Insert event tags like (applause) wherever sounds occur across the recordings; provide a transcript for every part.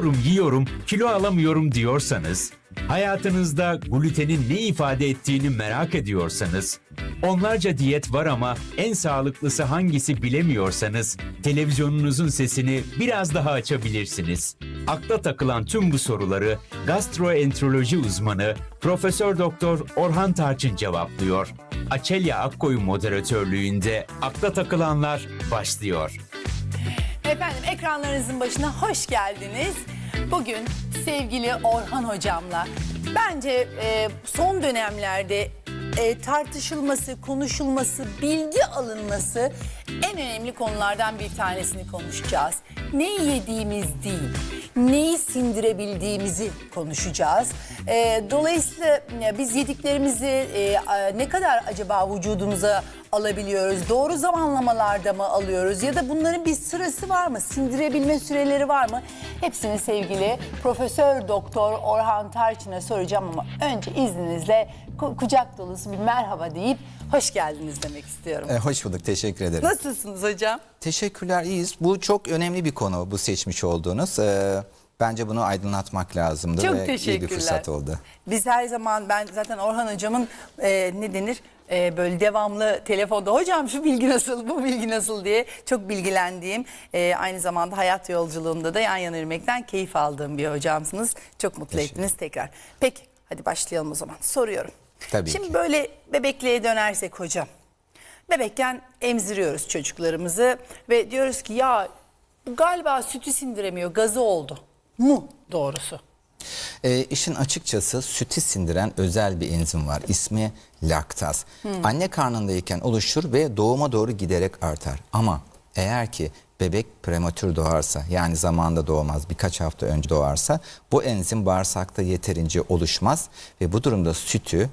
yiyorum yiyorum kilo alamıyorum diyorsanız, hayatınızda glutenin ne ifade ettiğini merak ediyorsanız, onlarca diyet var ama en sağlıklısı hangisi bilemiyorsanız, televizyonunuzun sesini biraz daha açabilirsiniz. Akla takılan tüm bu soruları gastroenteroloji uzmanı Profesör Doktor Orhan Tarçın cevaplıyor. Açelya Akkoyun moderatörlüğünde Akla Takılanlar başlıyor. Efendim ekranlarınızın başına hoş geldiniz. Bugün sevgili Orhan hocamla bence e, son dönemlerde e, tartışılması, konuşulması, bilgi alınması en önemli konulardan bir tanesini konuşacağız. Neyi yediğimiz değil, neyi sindirebildiğimizi konuşacağız. E, dolayısıyla e, biz yediklerimizi e, ne kadar acaba vücudumuza alabiliyoruz? Doğru zamanlamalarda mı alıyoruz? Ya da bunların bir sırası var mı? Sindirebilme süreleri var mı? Hepsini sevgili Profesör Doktor Orhan Tarçın'a soracağım ama önce izninizle kucak dolusu bir merhaba deyip hoş geldiniz demek istiyorum. E, hoş bulduk, teşekkür ederim. Nasılsınız hocam? Teşekkürler, iyiyiz. Bu çok önemli bir konu, bu seçmiş olduğunuz. E, bence bunu aydınlatmak lazımdı Çok ve iyi bir fırsat oldu. Biz her zaman ben zaten Orhan hocamın e, ne denir E, böyle devamlı telefonda hocam şu bilgi nasıl bu bilgi nasıl diye çok bilgilendiğim e, aynı zamanda hayat yolculuğunda da yan yana yürümekten keyif aldığım bir hocamsınız. Çok mutlu ettiniz tekrar. Peki hadi başlayalım o zaman soruyorum. Tabii Şimdi ki. böyle bebekliğe dönersek hocam. Bebekken emziriyoruz çocuklarımızı ve diyoruz ki ya bu galiba sütü sindiremiyor gazı oldu mu doğrusu? E, işin açıkçası sütü sindiren özel bir enzim var. İsmi laktaz. Anne karnındayken oluşur ve doğuma doğru giderek artar. Ama eğer ki bebek prematür doğarsa yani zamanda doğmaz birkaç hafta önce doğarsa bu enzim bağırsakta yeterince oluşmaz ve bu durumda sütü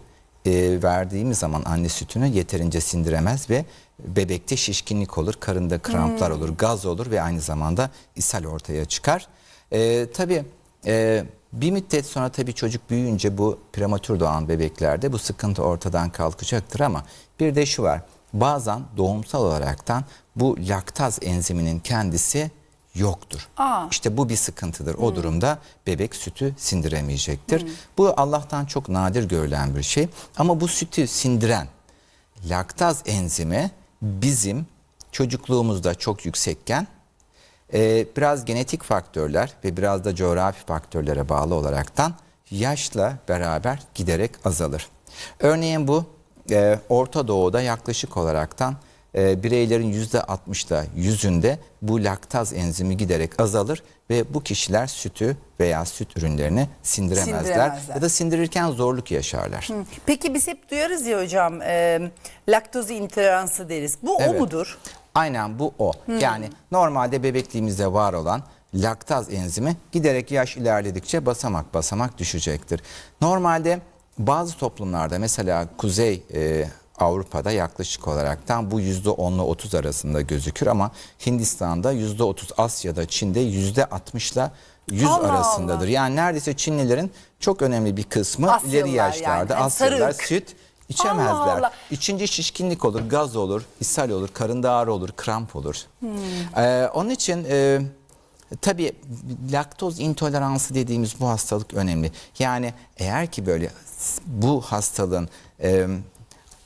e, verdiğimiz zaman anne sütünü yeterince sindiremez ve bebekte şişkinlik olur, karında kramplar olur, gaz olur ve aynı zamanda ishal ortaya çıkar. E, tabii e, bir müddet sonra tabii çocuk büyüyünce bu prematür doğan bebeklerde bu sıkıntı ortadan kalkacaktır ama bir de şu var. Bazen doğumsal olaraktan bu laktaz enziminin kendisi yoktur. Aa. İşte bu bir sıkıntıdır. O durumda bebek sütü sindiremeyecektir. Bu Allah'tan çok nadir görülen bir şey. Ama bu sütü sindiren laktaz enzimi bizim çocukluğumuzda çok yüksekken e, biraz genetik faktörler ve biraz da coğrafi faktörlere bağlı olaraktan yaşla beraber giderek azalır. Örneğin bu e, Orta Doğu'da yaklaşık olaraktan e, bireylerin yüzde 60'da yüzünde bu laktaz enzimi giderek azalır ve bu kişiler sütü veya süt ürünlerini sindiremezler, Sindiremezler. ya da sindirirken zorluk yaşarlar. Peki biz hep duyarız ya hocam e, laktoz intoleransı deriz. Bu o Evet. mudur? Aynen bu o. Yani normalde bebekliğimizde var olan laktaz enzimi giderek yaş ilerledikçe basamak basamak düşecektir. Normalde bazı toplumlarda mesela Kuzey e, Avrupa'da yaklaşık olaraktan bu %10'la 30 arasında gözükür ama Hindistan'da %30, Asya'da, Çin'de %60'la 100 Allah arasındadır. Allah. Yani neredeyse Çinlilerin çok önemli bir kısmı Asyalılar ileri yaşlarda yani. Asyalılar süt içemezler. Allah Allah. İçince şişkinlik olur, gaz olur, ishal olur, karında ağrı olur, kramp olur. Hmm. Ee, onun için e, tabii laktoz intoleransı dediğimiz bu hastalık önemli. Yani eğer ki böyle bu hastalığın e,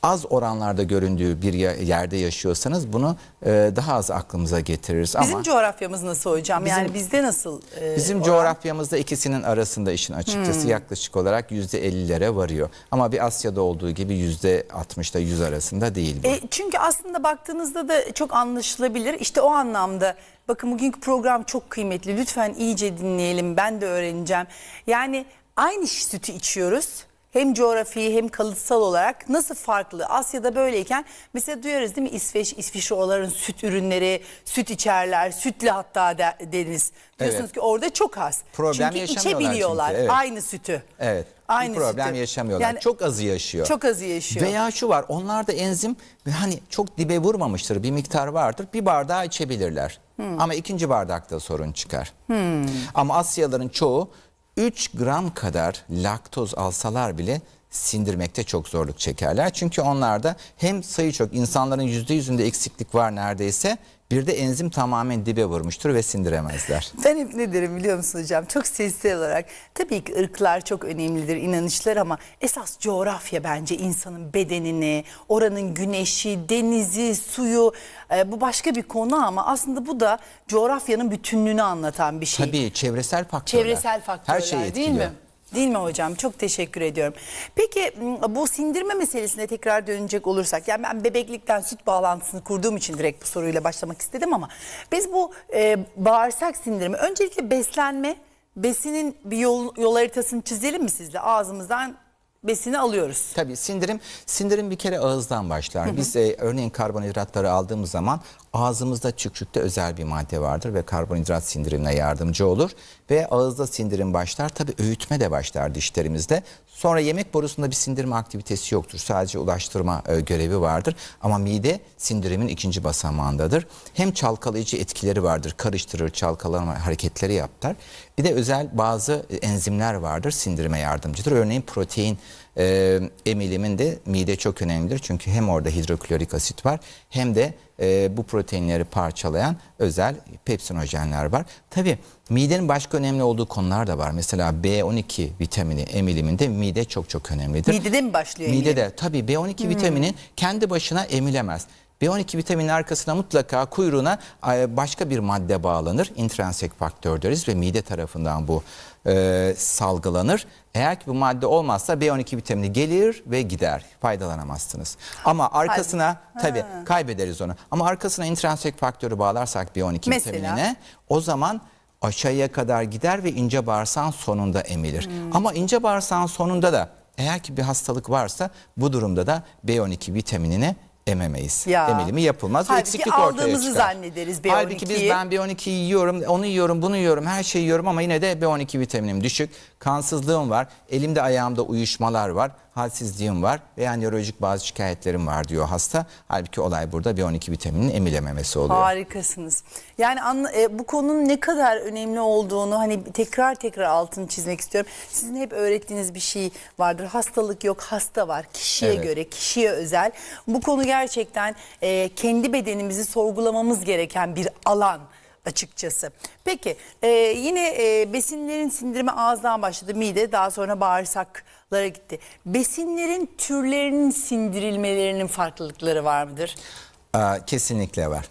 az oranlarda göründüğü bir ye- yerde yaşıyorsanız bunu e, daha az aklımıza getiririz. Bizim Ama coğrafyamız nasıl hocam? yani bizde nasıl? e, Bizim oran? coğrafyamızda ikisinin arasında işin açıkçası yaklaşık olarak yüzde 50'lere varıyor. Ama bir Asya'da olduğu gibi yüzde 60'da 100 arasında değil bu. E, çünkü aslında baktığınızda da çok anlaşılabilir. İşte o anlamda bakın bugünkü program çok kıymetli. Lütfen iyice dinleyelim. Ben de öğreneceğim. Yani aynı sütü içiyoruz. Hem coğrafi hem kalıtsal olarak nasıl farklı? Asya'da böyleyken mesela duyarız değil mi İsveç, İsviçre onların süt ürünleri, süt içerler, sütlü hatta de- deniz. Diyorsunuz Evet. ki orada çok az. Problem çünkü içebiliyorlar çünkü, evet. aynı sütü. Evet. Aynı bir problem sütü. yaşamıyorlar. Yani çok azı yaşıyor. Çok azı yaşıyor. Veya şu var onlarda enzim hani çok dibe vurmamıştır bir miktar vardır bir bardağı içebilirler. Hmm. Ama ikinci bardakta sorun çıkar. Ama Asyalıların çoğu 3 gram kadar laktoz alsalar bile sindirmekte çok zorluk çekerler. Çünkü onlarda hem sayı çok insanların %100'ünde eksiklik var neredeyse Bir de enzim tamamen dibe vurmuştur ve sindiremezler. (laughs) Ben hep ne derim biliyor musun hocam? Çok sezgisel olarak. Tabii ki ırklar çok önemlidir, inanışlar ama esas coğrafya bence insanın bedenini, oranın güneşi, denizi, suyu e, bu başka bir konu ama aslında bu da coğrafyanın bütünlüğünü anlatan bir şey. Tabii çevresel faktörler. Çevresel faktörler Her değil etkiliyor. mi? Değil mi hocam? Çok teşekkür ediyorum. Peki bu sindirme meselesine tekrar dönecek olursak, yani ben bebeklikten süt bağlantısını kurduğum için direkt bu soruyla başlamak istedim ama biz bu e, bağırsak sindirimi öncelikle beslenme, besinin bir yol, yol haritasını çizelim mi sizle? Ağzımızdan besini alıyoruz. Tabii sindirim sindirim bir kere ağızdan başlar. Biz e, örneğin karbonhidratları aldığımız zaman ağzımızda çükçükte özel bir madde vardır ve karbonhidrat sindirimine yardımcı olur ve ağızda sindirim başlar. Tabii öğütme de başlar dişlerimizde. Sonra yemek borusunda bir sindirme aktivitesi yoktur. Sadece ulaştırma e, görevi vardır. Ama mide sindirimin ikinci basamağındadır. Hem çalkalayıcı etkileri vardır. Karıştırır, çalkalama hareketleri yapar. Bir de özel bazı e, enzimler vardır sindirime yardımcıdır. Örneğin protein e, emiliminde mide çok önemlidir. Çünkü hem orada hidroklorik asit var hem de e, bu proteinleri parçalayan özel pepsinojenler var. Tabii midenin başka önemli olduğu konular da var. Mesela B12 vitamini emiliminde mide çok çok önemlidir. Midede mi başlıyor? Midede tabii B12 vitamini kendi başına emilemez. B12 vitaminin arkasına mutlaka kuyruğuna başka bir madde bağlanır. Intrinsik faktör deriz ve mide tarafından bu e, salgılanır. Eğer ki bu madde olmazsa B12 vitamini gelir ve gider. Faydalanamazsınız. Ama arkasına tabii kaybederiz onu. Ama arkasına intrinsik faktörü bağlarsak B12 Mesela? vitaminine o zaman aşağıya kadar gider ve ince bağırsağın sonunda emilir. Ama ince bağırsağın sonunda da eğer ki bir hastalık varsa bu durumda da B12 vitaminini ememeyiz. Ya. Emilimi yapılmaz Halbuki eksiklik ortaya çıkar. zannederiz B12'yi. Halbuki biz ben B12 yiyorum, onu yiyorum, bunu yiyorum, her şeyi yiyorum ama yine de B12 vitaminim düşük. Kansızlığım var, elimde ayağımda uyuşmalar var, halsizliğim var veya nörolojik bazı şikayetlerim var diyor hasta. Halbuki olay burada B12 vitamininin emilememesi oluyor. Harikasınız. Yani anla- e, bu konunun ne kadar önemli olduğunu hani tekrar tekrar altını çizmek istiyorum. Sizin hep öğrettiğiniz bir şey vardır. Hastalık yok, hasta var. Kişiye Evet. göre, kişiye özel. Bu konu gerçekten e, kendi bedenimizi sorgulamamız gereken bir alan açıkçası. Peki e, yine e, besinlerin sindirimi ağızdan başladı. Mide daha sonra bağırsaklara gitti. Besinlerin türlerinin sindirilmelerinin farklılıkları var mıdır? Kesinlikle var.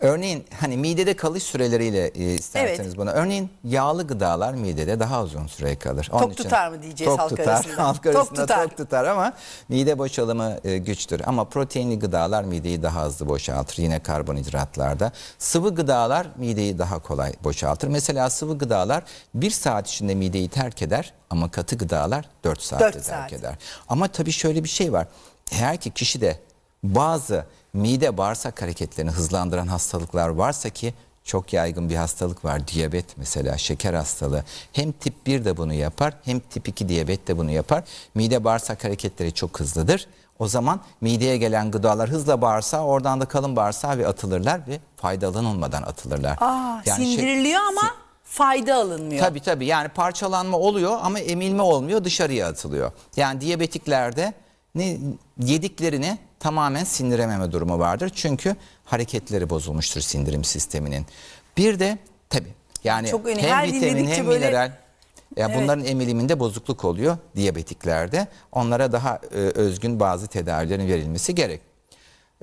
Örneğin hani midede kalış süreleriyle e, isterseniz Evet. bunu. Örneğin yağlı gıdalar midede daha uzun süre kalır. Tok tutar mı diyeceğiz tok halk tutar. arasında? (laughs) Halk Tok arasında tutar. tok tutar ama mide boşalımı e, güçtür. Ama proteinli gıdalar mideyi daha hızlı boşaltır. Yine karbonhidratlarda. Sıvı gıdalar mideyi daha kolay boşaltır. Mesela sıvı gıdalar bir saat içinde mideyi terk eder ama katı gıdalar 4 saatte Dört terk saat. eder. Ama tabii şöyle bir şey var. Eğer ki kişide bazı mide bağırsak hareketlerini hızlandıran hastalıklar varsa ki çok yaygın bir hastalık var. Diyabet mesela şeker hastalığı. Hem tip 1 de bunu yapar hem tip 2 diyabet de bunu yapar. Mide bağırsak hareketleri çok hızlıdır. O zaman mideye gelen gıdalar hızla bağırsağa oradan da kalın bağırsağa ve atılırlar ve faydalanılmadan atılırlar. Aa, Yani şey- sindiriliyor ama fayda alınmıyor. Tabii tabii yani parçalanma oluyor ama emilme olmuyor dışarıya atılıyor. Yani diyabetiklerde ne yediklerini tamamen sindirememe durumu vardır. Çünkü hareketleri bozulmuştur sindirim sisteminin. Bir de tabii yani Çok önemli. hem Her vitamin hem böyle- mineral ya Evet. bunların emiliminde bozukluk oluyor diyabetiklerde. Onlara daha e, özgün bazı tedavilerin verilmesi gerek.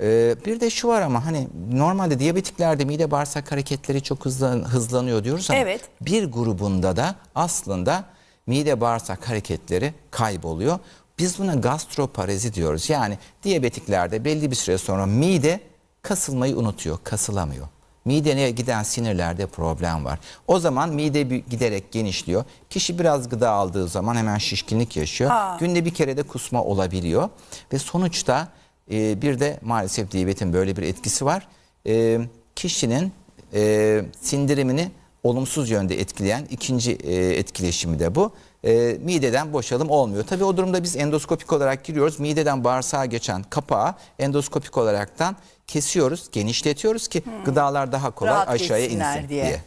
Ee, bir de şu var ama hani normalde diyabetiklerde mide bağırsak hareketleri çok hızlan, hızlanıyor diyoruz ama Evet. bir grubunda da aslında mide bağırsak hareketleri kayboluyor. Biz buna gastroparezi diyoruz. Yani diyabetiklerde belli bir süre sonra mide kasılmayı unutuyor, kasılamıyor. Mideye giden sinirlerde problem var. O zaman mide giderek genişliyor. Kişi biraz gıda aldığı zaman hemen şişkinlik yaşıyor. Aa. Günde bir kere de kusma olabiliyor. Ve sonuçta e, bir de maalesef diyabetin böyle bir etkisi var. E, kişinin e, sindirimini olumsuz yönde etkileyen ikinci e, etkileşimi de bu. E, mideden boşalım olmuyor. Tabii o durumda biz endoskopik olarak giriyoruz. Mideden bağırsağa geçen kapağı endoskopik olaraktan kesiyoruz, genişletiyoruz ki gıdalar daha kolay Hmm. Rahat aşağıya insin diye. diye.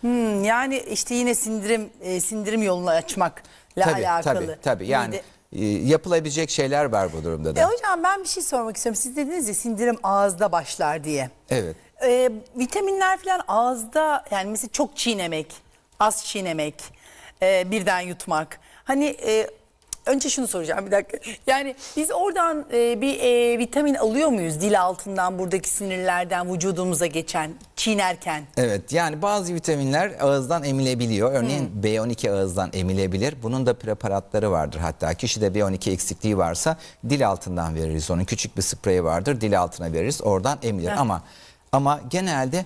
Hmm, yani işte yine sindirim e, sindirim yolunu açmakla Tabii alakalı. tabii tabii. Yani Mide- e, yapılabilecek şeyler var bu durumda da. E hocam ben bir şey sormak istiyorum. Siz dediniz ya sindirim ağızda başlar diye. Evet. e, vitaminler falan ağızda yani mesela çok çiğnemek, az çiğnemek, e, birden yutmak. Hani e, önce şunu soracağım bir dakika. Yani biz oradan e, bir e, vitamin alıyor muyuz dil altından buradaki sinirlerden vücudumuza geçen çiğnerken? Evet yani bazı vitaminler ağızdan emilebiliyor. Örneğin B12 ağızdan emilebilir. Bunun da preparatları vardır. Hatta kişide B12 eksikliği varsa dil altından veririz. Onun küçük bir spreyi vardır. Dil altına veririz. Oradan emilir. Ama ama genelde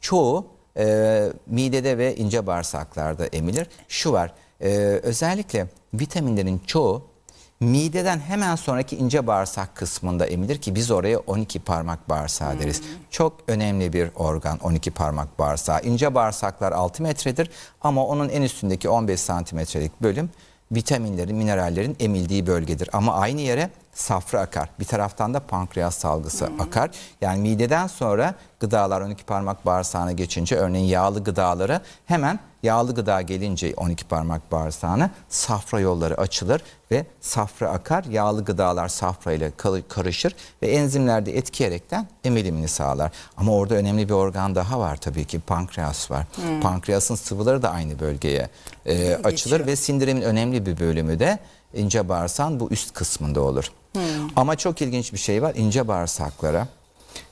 çoğu e, midede ve ince bağırsaklarda emilir. Şu var. e, özellikle vitaminlerin çoğu mideden hemen sonraki ince bağırsak kısmında emilir ki biz oraya 12 parmak bağırsağı deriz. Çok önemli bir organ 12 parmak bağırsağı. İnce bağırsaklar 6 metredir ama onun en üstündeki 15 santimetrelik bölüm vitaminlerin, minerallerin emildiği bölgedir. Ama aynı yere safra akar. Bir taraftan da pankreas salgısı akar. Yani mideden sonra gıdalar 12 parmak bağırsağına geçince örneğin yağlı gıdaları hemen yağlı gıda gelince 12 parmak bağırsağına safra yolları açılır ve safra akar. Yağlı gıdalar safra ile karışır ve enzimler de etkileyerekten emilimini sağlar. Ama orada önemli bir organ daha var tabii ki pankreas var. Pankreasın sıvıları da aynı bölgeye e, açılır ve sindirimin önemli bir bölümü de ince bağırsağın bu üst kısmında olur. Ama çok ilginç bir şey var ince bağırsaklara.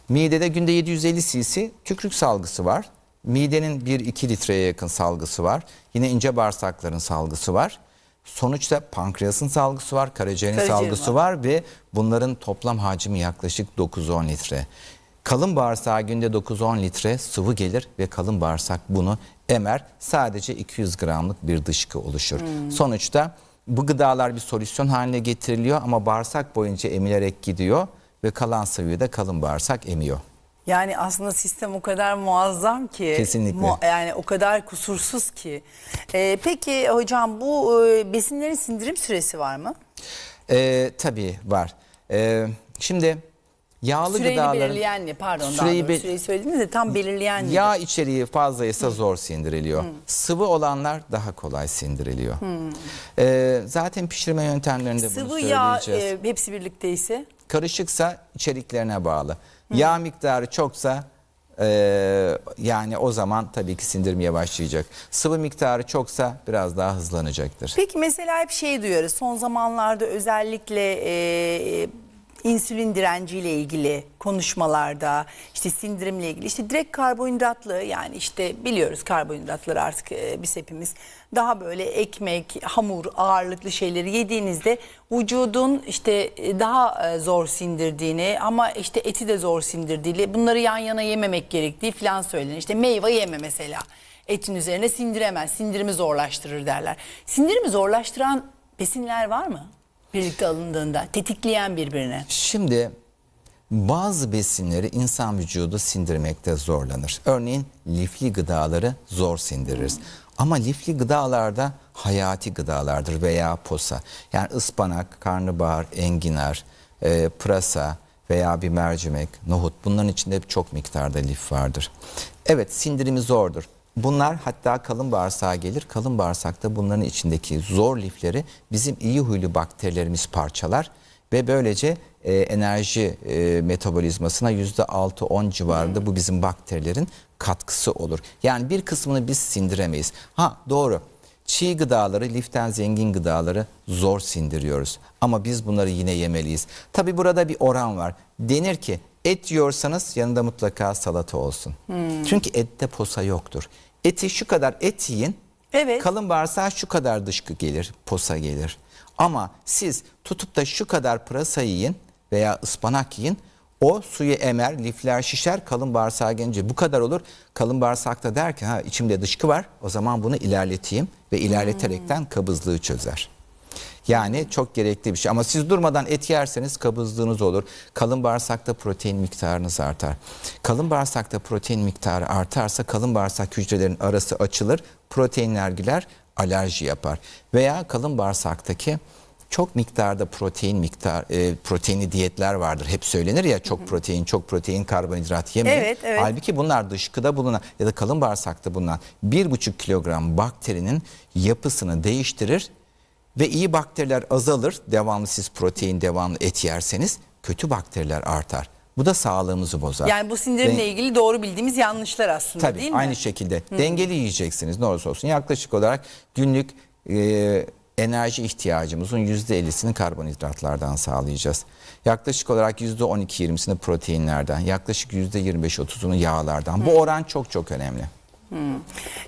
Midede günde 750 cc tükürük salgısı var. Midenin 1-2 litreye yakın salgısı var. Yine ince bağırsakların salgısı var. Sonuçta pankreasın salgısı var, karaciğerin Karaciğerin salgısı var. ve bunların toplam hacmi yaklaşık 9-10 litre. Kalın bağırsağa günde 9-10 litre sıvı gelir ve kalın bağırsak bunu emer. Sadece 200 gramlık bir dışkı oluşur. Sonuçta bu gıdalar bir solüsyon haline getiriliyor ama bağırsak boyunca emilerek gidiyor ve kalan sıvıyı da kalın bağırsak emiyor. Yani aslında sistem o kadar muazzam ki. Kesinlikle. yani o kadar kusursuz ki. Ee, peki hocam bu e, besinlerin sindirim süresi var mı? Ee, tabii var. Ee, şimdi yağlı Süreyi gıdaların belirleyen? Pardon Süreyi daha doğrusu süreyi söylediniz de tam belirleyen nedir? yağ içeriği fazlaysa zor sindiriliyor. Sıvı olanlar daha kolay sindiriliyor. Ee, zaten pişirme yöntemlerinde bunu Sıvı yağ söyleyeceğiz. e, hepsi birlikteyse Karışıksa içeriklerine bağlı. Yağ miktarı çoksa e, yani o zaman tabii ki sindirmeye başlayacak. Sıvı miktarı çoksa biraz daha hızlanacaktır. Peki mesela hep şey duyuyoruz son zamanlarda özellikle e, insülin direnciyle ilgili konuşmalarda işte sindirimle ilgili işte direkt karbonhidratlı yani işte biliyoruz karbonhidratları artık e, biz hepimiz daha böyle ekmek, hamur ağırlıklı şeyleri yediğinizde vücudun işte e, daha e, zor sindirdiğini ama işte eti de zor sindirdiğini bunları yan yana yememek gerektiği falan söylenir. İşte meyve yeme mesela etin üzerine sindiremez, sindirimi zorlaştırır derler. Sindirimi zorlaştıran besinler var mı? Birlikte alındığında tetikleyen birbirine. Şimdi bazı besinleri insan vücudu sindirmekte zorlanır. Örneğin lifli gıdaları zor sindiririz. Ama lifli gıdalarda hayati gıdalardır veya posa. Yani ıspanak, karnabahar, enginar, e, pırasa veya bir mercimek, nohut bunların içinde çok miktarda lif vardır. Evet sindirimi zordur. Bunlar hatta kalın bağırsağa gelir. Kalın bağırsakta bunların içindeki zor lifleri bizim iyi huylu bakterilerimiz parçalar ve böylece e, enerji e, metabolizmasına yüzde 6-10 civarında bu bizim bakterilerin katkısı olur. Yani bir kısmını biz sindiremeyiz. Ha doğru. Çiğ gıdaları, liften zengin gıdaları zor sindiriyoruz. Ama biz bunları yine yemeliyiz. Tabi burada bir oran var. Denir ki et yiyorsanız yanında mutlaka salata olsun. Çünkü ette posa yoktur. Eti şu kadar et yiyin. Evet. Kalın bağırsağa şu kadar dışkı gelir, posa gelir. Ama siz tutup da şu kadar pırasa yiyin veya ıspanak yiyin. O suyu emer, lifler şişer, kalın bağırsağa gelince bu kadar olur. Kalın bağırsakta der ki ha içimde dışkı var o zaman bunu ilerleteyim ve ilerleterekten kabızlığı çözer. Yani çok gerekli bir şey. Ama siz durmadan et yerseniz kabızlığınız olur. Kalın bağırsakta protein miktarınız artar. Kalın bağırsakta protein miktarı artarsa kalın bağırsak hücrelerin arası açılır. Proteinler girer, alerji yapar. Veya kalın bağırsaktaki çok miktarda protein miktar e, proteinli diyetler vardır. Hep söylenir ya çok protein, çok protein, karbonhidrat yemeyin. Evet, evet. Halbuki bunlar dışkıda bulunan ya da kalın bağırsakta bulunan 1,5 kilogram bakterinin yapısını değiştirir ve iyi bakteriler azalır. Devamlı siz protein, devamlı et yerseniz kötü bakteriler artar. Bu da sağlığımızı bozar. Yani bu sindirimle Den- ilgili doğru bildiğimiz yanlışlar aslında Tabii değil mi? aynı şekilde dengeli yiyeceksiniz ne olursa olsun. Yaklaşık olarak günlük e, enerji ihtiyacımızın %50'sini karbonhidratlardan sağlayacağız. Yaklaşık olarak %12-20'sini proteinlerden, yaklaşık %25-30'unu yağlardan. Bu oran çok çok önemli.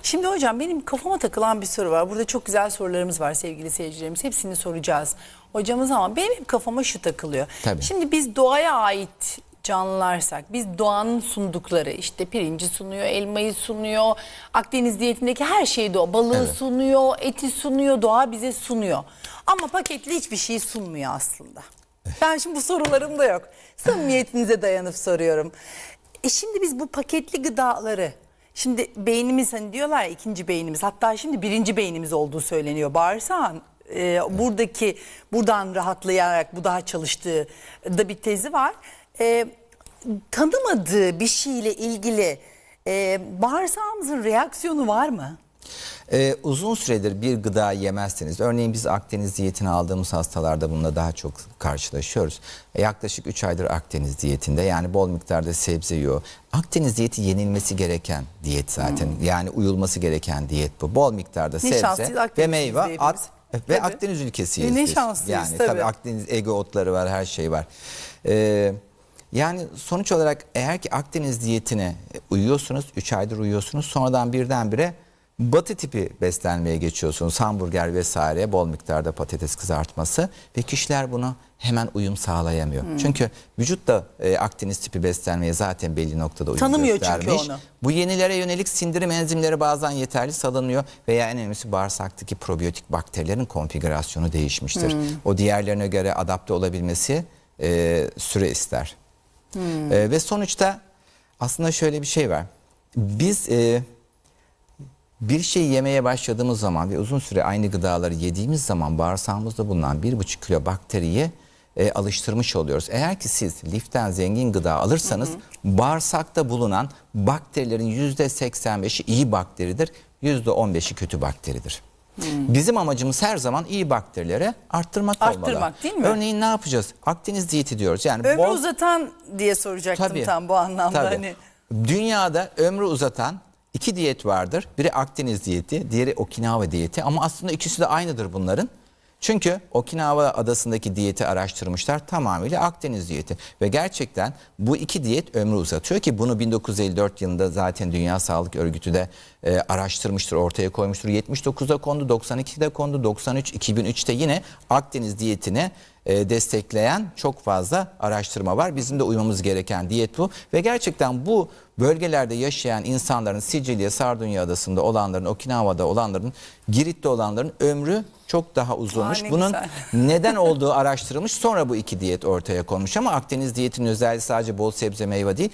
Şimdi hocam benim kafama takılan bir soru var. Burada çok güzel sorularımız var sevgili seyircilerimiz. Hepsini soracağız hocamız ama benim hep kafama şu takılıyor. Tabii. Şimdi biz doğaya ait canlılarsak biz doğanın sundukları işte pirinci sunuyor, elmayı sunuyor, Akdeniz diyetindeki her şeyi doğa, balığı Evet. sunuyor, eti sunuyor, doğa bize sunuyor. Ama paketli hiçbir şey sunmuyor aslında. Ben şimdi bu sorularım da yok. Samimiyetinize dayanıp soruyorum. E şimdi biz bu paketli gıdaları Şimdi beynimiz hani diyorlar ya ikinci beynimiz hatta şimdi birinci beynimiz olduğu söyleniyor bağırsağın. e, buradaki buradan rahatlayarak bu daha çalıştığı da bir tezi var. E, tanımadığı bir şeyle ilgili e, bağırsağımızın reaksiyonu var mı? Ee, uzun süredir bir gıda yemezseniz, örneğin biz Akdeniz diyetini aldığımız hastalarda bununla daha çok karşılaşıyoruz. E, yaklaşık 3 aydır Akdeniz diyetinde yani bol miktarda sebze yiyor. Akdeniz diyeti yenilmesi gereken diyet zaten. Yani uyulması gereken diyet bu. Bol miktarda sebze ve meyve at ve Tabii. Akdeniz ülkesiyiz E, ne şanslıyız, yani tabii. Akdeniz ege otları var, her şey var. Ee, yani sonuç olarak eğer ki Akdeniz diyetine uyuyorsunuz, 3 aydır uyuyorsunuz, sonradan birdenbire batı tipi beslenmeye geçiyorsunuz. Hamburger vesaire, bol miktarda patates kızartması ve kişiler bunu hemen uyum sağlayamıyor. Hmm. Çünkü vücut da e, Akdeniz tipi beslenmeye zaten belli noktada uyum Tanımıyor çünkü göstermiş. onu. Bu yenilere yönelik sindirim enzimleri bazen yeterli salınıyor veya en önemlisi bağırsaktaki probiyotik bakterilerin konfigürasyonu değişmiştir. Hmm. O diğerlerine göre adapte olabilmesi e, süre ister. Hmm. E, ve sonuçta aslında şöyle bir şey var. Biz e, bir şey yemeye başladığımız zaman ve uzun süre aynı gıdaları yediğimiz zaman bağırsağımızda bulunan 1,5 kilo bakteriyi e, alıştırmış oluyoruz. Eğer ki siz liften zengin gıda alırsanız bağırsakta bulunan bakterilerin %85'i iyi bakteridir, %15'i kötü bakteridir. Bizim amacımız her zaman iyi bakterileri arttırmak, olmalı. Arttırmak, değil mi? Örneğin ne yapacağız? Akdeniz diyeti diyoruz. Yani Ömrü bol- uzatan diye soracaktım Tabii. tam bu anlamda. Tabii. Hani. Dünyada ömrü uzatan iki diyet vardır. Biri Akdeniz diyeti, diğeri Okinawa diyeti ama aslında ikisi de aynıdır bunların. Çünkü Okinawa adasındaki diyeti araştırmışlar tamamıyla Akdeniz diyeti ve gerçekten bu iki diyet ömrü uzatıyor ki bunu 1954 yılında zaten Dünya Sağlık Örgütü de e, araştırmıştır, ortaya koymuştur. 79'da kondu, 92'de kondu, 93, 2003'te yine Akdeniz diyetini e, destekleyen çok fazla araştırma var. Bizim de uymamız gereken diyet bu ve gerçekten bu bölgelerde yaşayan insanların Sicilya, Sardunya adasında olanların, Okinawa'da olanların, Girit'te olanların ömrü çok daha uzunmuş. Aa, ne Bunun güzel. (laughs) neden olduğu araştırılmış. Sonra bu iki diyet ortaya konmuş ama Akdeniz diyetinin özelliği sadece bol sebze meyve değil.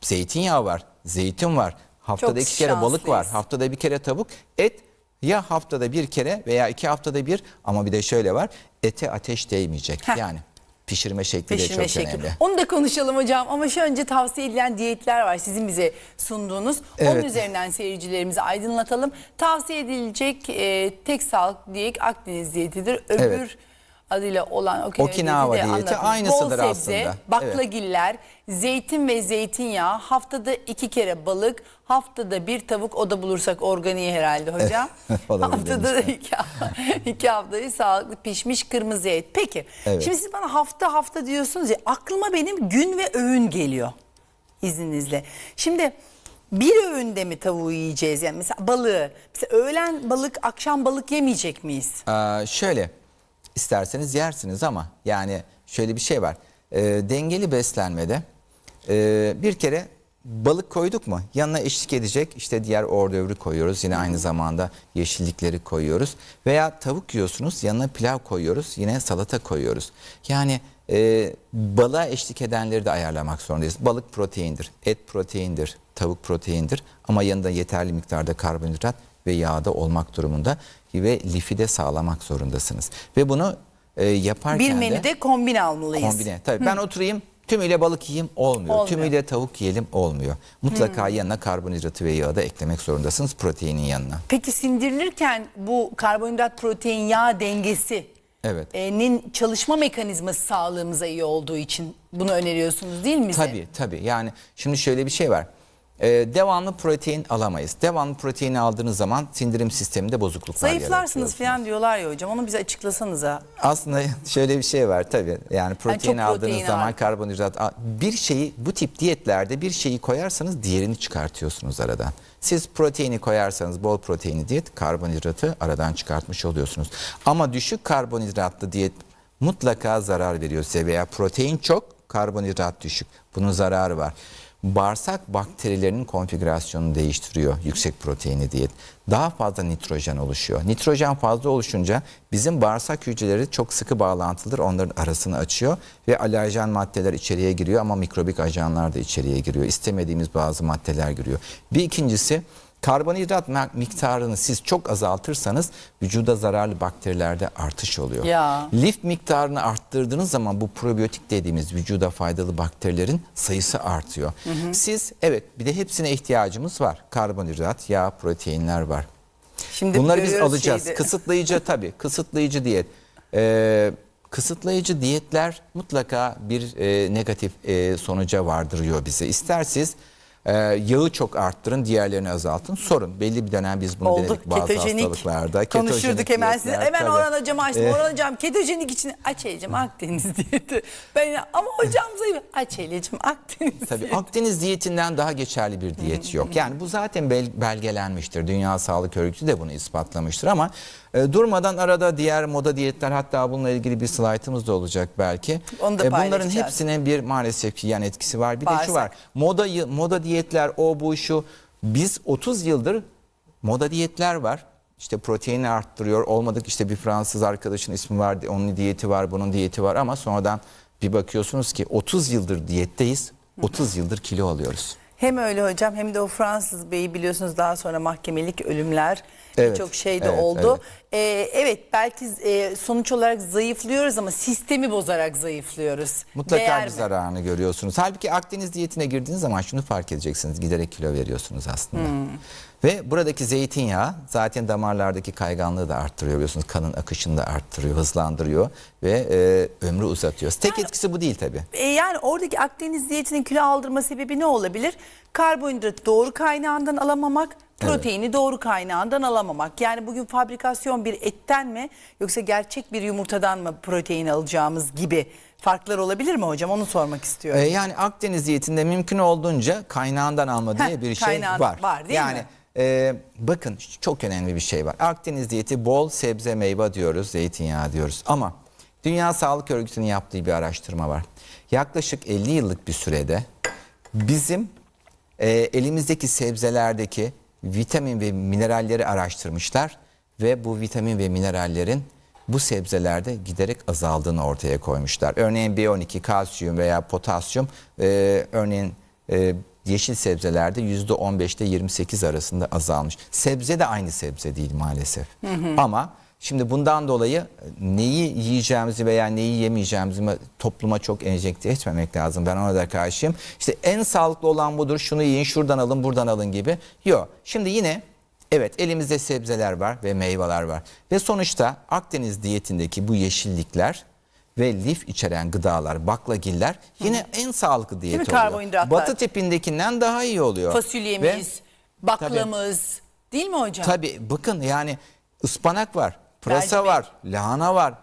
Zeytinyağı var, zeytin var. Haftada Çok iki kere balık var, haftada bir kere tavuk. Et ya haftada bir kere veya iki haftada bir ama bir de şöyle var. Ete ateş değmeyecek. Heh. Yani pişirme şekli Pişirme de çok şekli. önemli. Onu da konuşalım hocam ama şu önce tavsiye edilen diyetler var sizin bize sunduğunuz. Onun Evet. üzerinden seyircilerimizi aydınlatalım. Tavsiye edilecek e, tek sağlıklı diyet Akdeniz diyetidir. Öbür Evet. Adıyla olan Okinawa, Okinawa diyeti diyeti aynısıdır Bol sebze, aslında. baklagiller, zeytin ve zeytinyağı, haftada iki kere balık, haftada bir tavuk o da bulursak organiği herhalde hocam. (laughs) (laughs) Haftada iki, iki haftayı sağlıklı pişmiş kırmızı et. Peki Evet. şimdi siz bana hafta hafta diyorsunuz ya aklıma benim gün ve öğün geliyor izninizle. Şimdi bir öğünde mi tavuğu yiyeceğiz yani mesela balığı. Mesela öğlen balık akşam balık yemeyecek miyiz? Ee, şöyle isterseniz yersiniz ama yani şöyle bir şey var. Ee, dengeli beslenmede e, bir kere balık koyduk mu yanına eşlik edecek işte diğer ordövri koyuyoruz. Yine aynı zamanda yeşillikleri koyuyoruz. Veya tavuk yiyorsunuz yanına pilav koyuyoruz yine salata koyuyoruz. Yani e, balığa eşlik edenleri de ayarlamak zorundayız. Balık proteindir, et proteindir, tavuk proteindir ama yanında yeterli miktarda karbonhidrat ve yağda olmak durumunda ve lifi de sağlamak zorundasınız. Ve bunu e, yaparken Bir de menüde kombin almalıyız. kombine. Tabii ben oturayım tümüyle balık yiyeyim olmuyor. Olmuyor. Tümüyle tavuk yiyelim olmuyor. Mutlaka yanına karbonhidratı ve yağı da eklemek zorundasınız proteinin yanına. Peki sindirilirken bu karbonhidrat protein yağ dengesi Evet. e, nin çalışma mekanizması sağlığımıza iyi olduğu için bunu öneriyorsunuz değil mi bize? Tabii tabii yani şimdi şöyle bir şey var. Ee, devamlı protein alamayız. Devamlı proteini aldığınız zaman sindirim sisteminde bozukluklar Zayıflarsınız falan diyorlar ya hocam onu bize açıklasanıza. Aslında (laughs) şöyle bir şey var tabii. Yani protein aldığınız protein zaman var. karbonhidrat bir şeyi bu tip diyetlerde bir şeyi koyarsanız diğerini çıkartıyorsunuz aradan. Siz proteini koyarsanız bol proteinli diyet karbonhidratı aradan çıkartmış oluyorsunuz. Ama düşük karbonhidratlı diyet mutlaka zarar veriyor size veya protein çok karbonhidrat düşük. Bunun zararı var. Bağırsak bakterilerinin konfigürasyonunu değiştiriyor yüksek proteinli diyet. Daha fazla nitrojen oluşuyor. Nitrojen fazla oluşunca bizim bağırsak hücreleri çok sıkı bağlantılıdır. Onların arasını açıyor ve alerjen maddeler içeriye giriyor ama mikrobik ajanlar da içeriye giriyor. İstemediğimiz bazı maddeler giriyor. Bir ikincisi karbonhidrat miktarını siz çok azaltırsanız vücuda zararlı bakterilerde artış oluyor. Ya. Lif miktarını arttırdığınız zaman bu probiyotik dediğimiz vücuda faydalı bakterilerin sayısı artıyor. Siz evet bir de hepsine ihtiyacımız var. Karbonhidrat, yağ, proteinler var. Şimdi Bunları biz alacağız. şeyde. Kısıtlayıcı (laughs) tabii. Kısıtlayıcı diyet. Ee, kısıtlayıcı diyetler mutlaka bir e, negatif e, sonuca vardırıyor bizi. İster siz e, yağı çok arttırın, diğerlerini azaltın. Sorun. Belli bir dönem biz bunu Olduk denedik bazı ketojenik. hastalıklarda. Konuşurduk Ketojenik hemen diyetler, size. Hemen tabii. Orhan hocam açtım. Eh. Orhan hocam ketojenik için aç Ecem Akdeniz diyeti. Ben ama hocam (laughs) zayıf. Aç Ecem Akdeniz Tabii diyeti. Akdeniz diyetinden daha geçerli bir diyet yok. Yani bu zaten bel- belgelenmiştir. Dünya Sağlık Örgütü de bunu ispatlamıştır ama e, durmadan arada diğer moda diyetler hatta bununla ilgili bir slaytımız da olacak belki. E, Onu da bunların paylaşacağız. hepsinin bir maalesef ki yan etkisi var. Bir de Bağırsak. şu var. Moda moda diyetler o bu şu. Biz 30 yıldır moda diyetler var. İşte proteini arttırıyor. Olmadık işte bir Fransız arkadaşın ismi var. Onun diyeti var, bunun diyeti var ama sonradan bir bakıyorsunuz ki 30 yıldır diyetteyiz. 30 yıldır kilo alıyoruz. Hem öyle hocam hem de o Fransız beyi biliyorsunuz daha sonra mahkemelik ölümler Evet, çok şey de evet, oldu. Evet. evet belki e, sonuç olarak zayıflıyoruz ama sistemi bozarak zayıflıyoruz. Mutlaka Değer bir mi? zararını görüyorsunuz. Halbuki Akdeniz diyetine girdiğiniz zaman şunu fark edeceksiniz. Giderek kilo veriyorsunuz aslında. Hmm. Ve buradaki zeytinyağı zaten damarlardaki kayganlığı da arttırıyor biliyorsunuz. Kanın akışını da arttırıyor, hızlandırıyor ve e, ömrü uzatıyor. Tek etkisi bu değil tabii. E, yani oradaki Akdeniz diyetinin kilo aldırma sebebi ne olabilir? Karbonhidratı doğru kaynağından alamamak, proteini doğru kaynağından alamamak. Yani bugün fabrikasyon bir etten mi yoksa gerçek bir yumurtadan mı protein alacağımız gibi farklar olabilir mi hocam? Onu sormak istiyorum. E, yani Akdeniz diyetinde mümkün olduğunca kaynağından alma diye Heh, bir şey kaynağın var. var, değil yani, mi? e, bakın çok önemli bir şey var. Akdeniz diyeti bol sebze meyve diyoruz, zeytinyağı diyoruz. Ama Dünya Sağlık Örgütü'nün yaptığı bir araştırma var. Yaklaşık 50 yıllık bir sürede bizim e, elimizdeki sebzelerdeki vitamin ve mineralleri araştırmışlar ve bu vitamin ve minerallerin bu sebzelerde giderek azaldığını ortaya koymuşlar. Örneğin B12, kalsiyum veya potasyum e, örneğin e, yeşil sebzelerde %15'te 28 arasında azalmış. Sebze de aynı sebze değil maalesef. Ama şimdi bundan dolayı neyi yiyeceğimizi veya neyi yemeyeceğimizi topluma çok enjekte etmemek lazım. Ben ona da karşıyım. İşte en sağlıklı olan budur. Şunu yiyin, şuradan alın, buradan alın gibi. Yok. Şimdi yine Evet elimizde sebzeler var ve meyveler var. Ve sonuçta Akdeniz diyetindeki bu yeşillikler ve lif içeren gıdalar, baklagiller yine en sağlıklı diyet mi? oluyor. Batı tipindekinden daha iyi oluyor. Fasulyemiz, Ve baklamız değil mi hocam? tabii bakın yani ıspanak var, pırasa var, lahana var.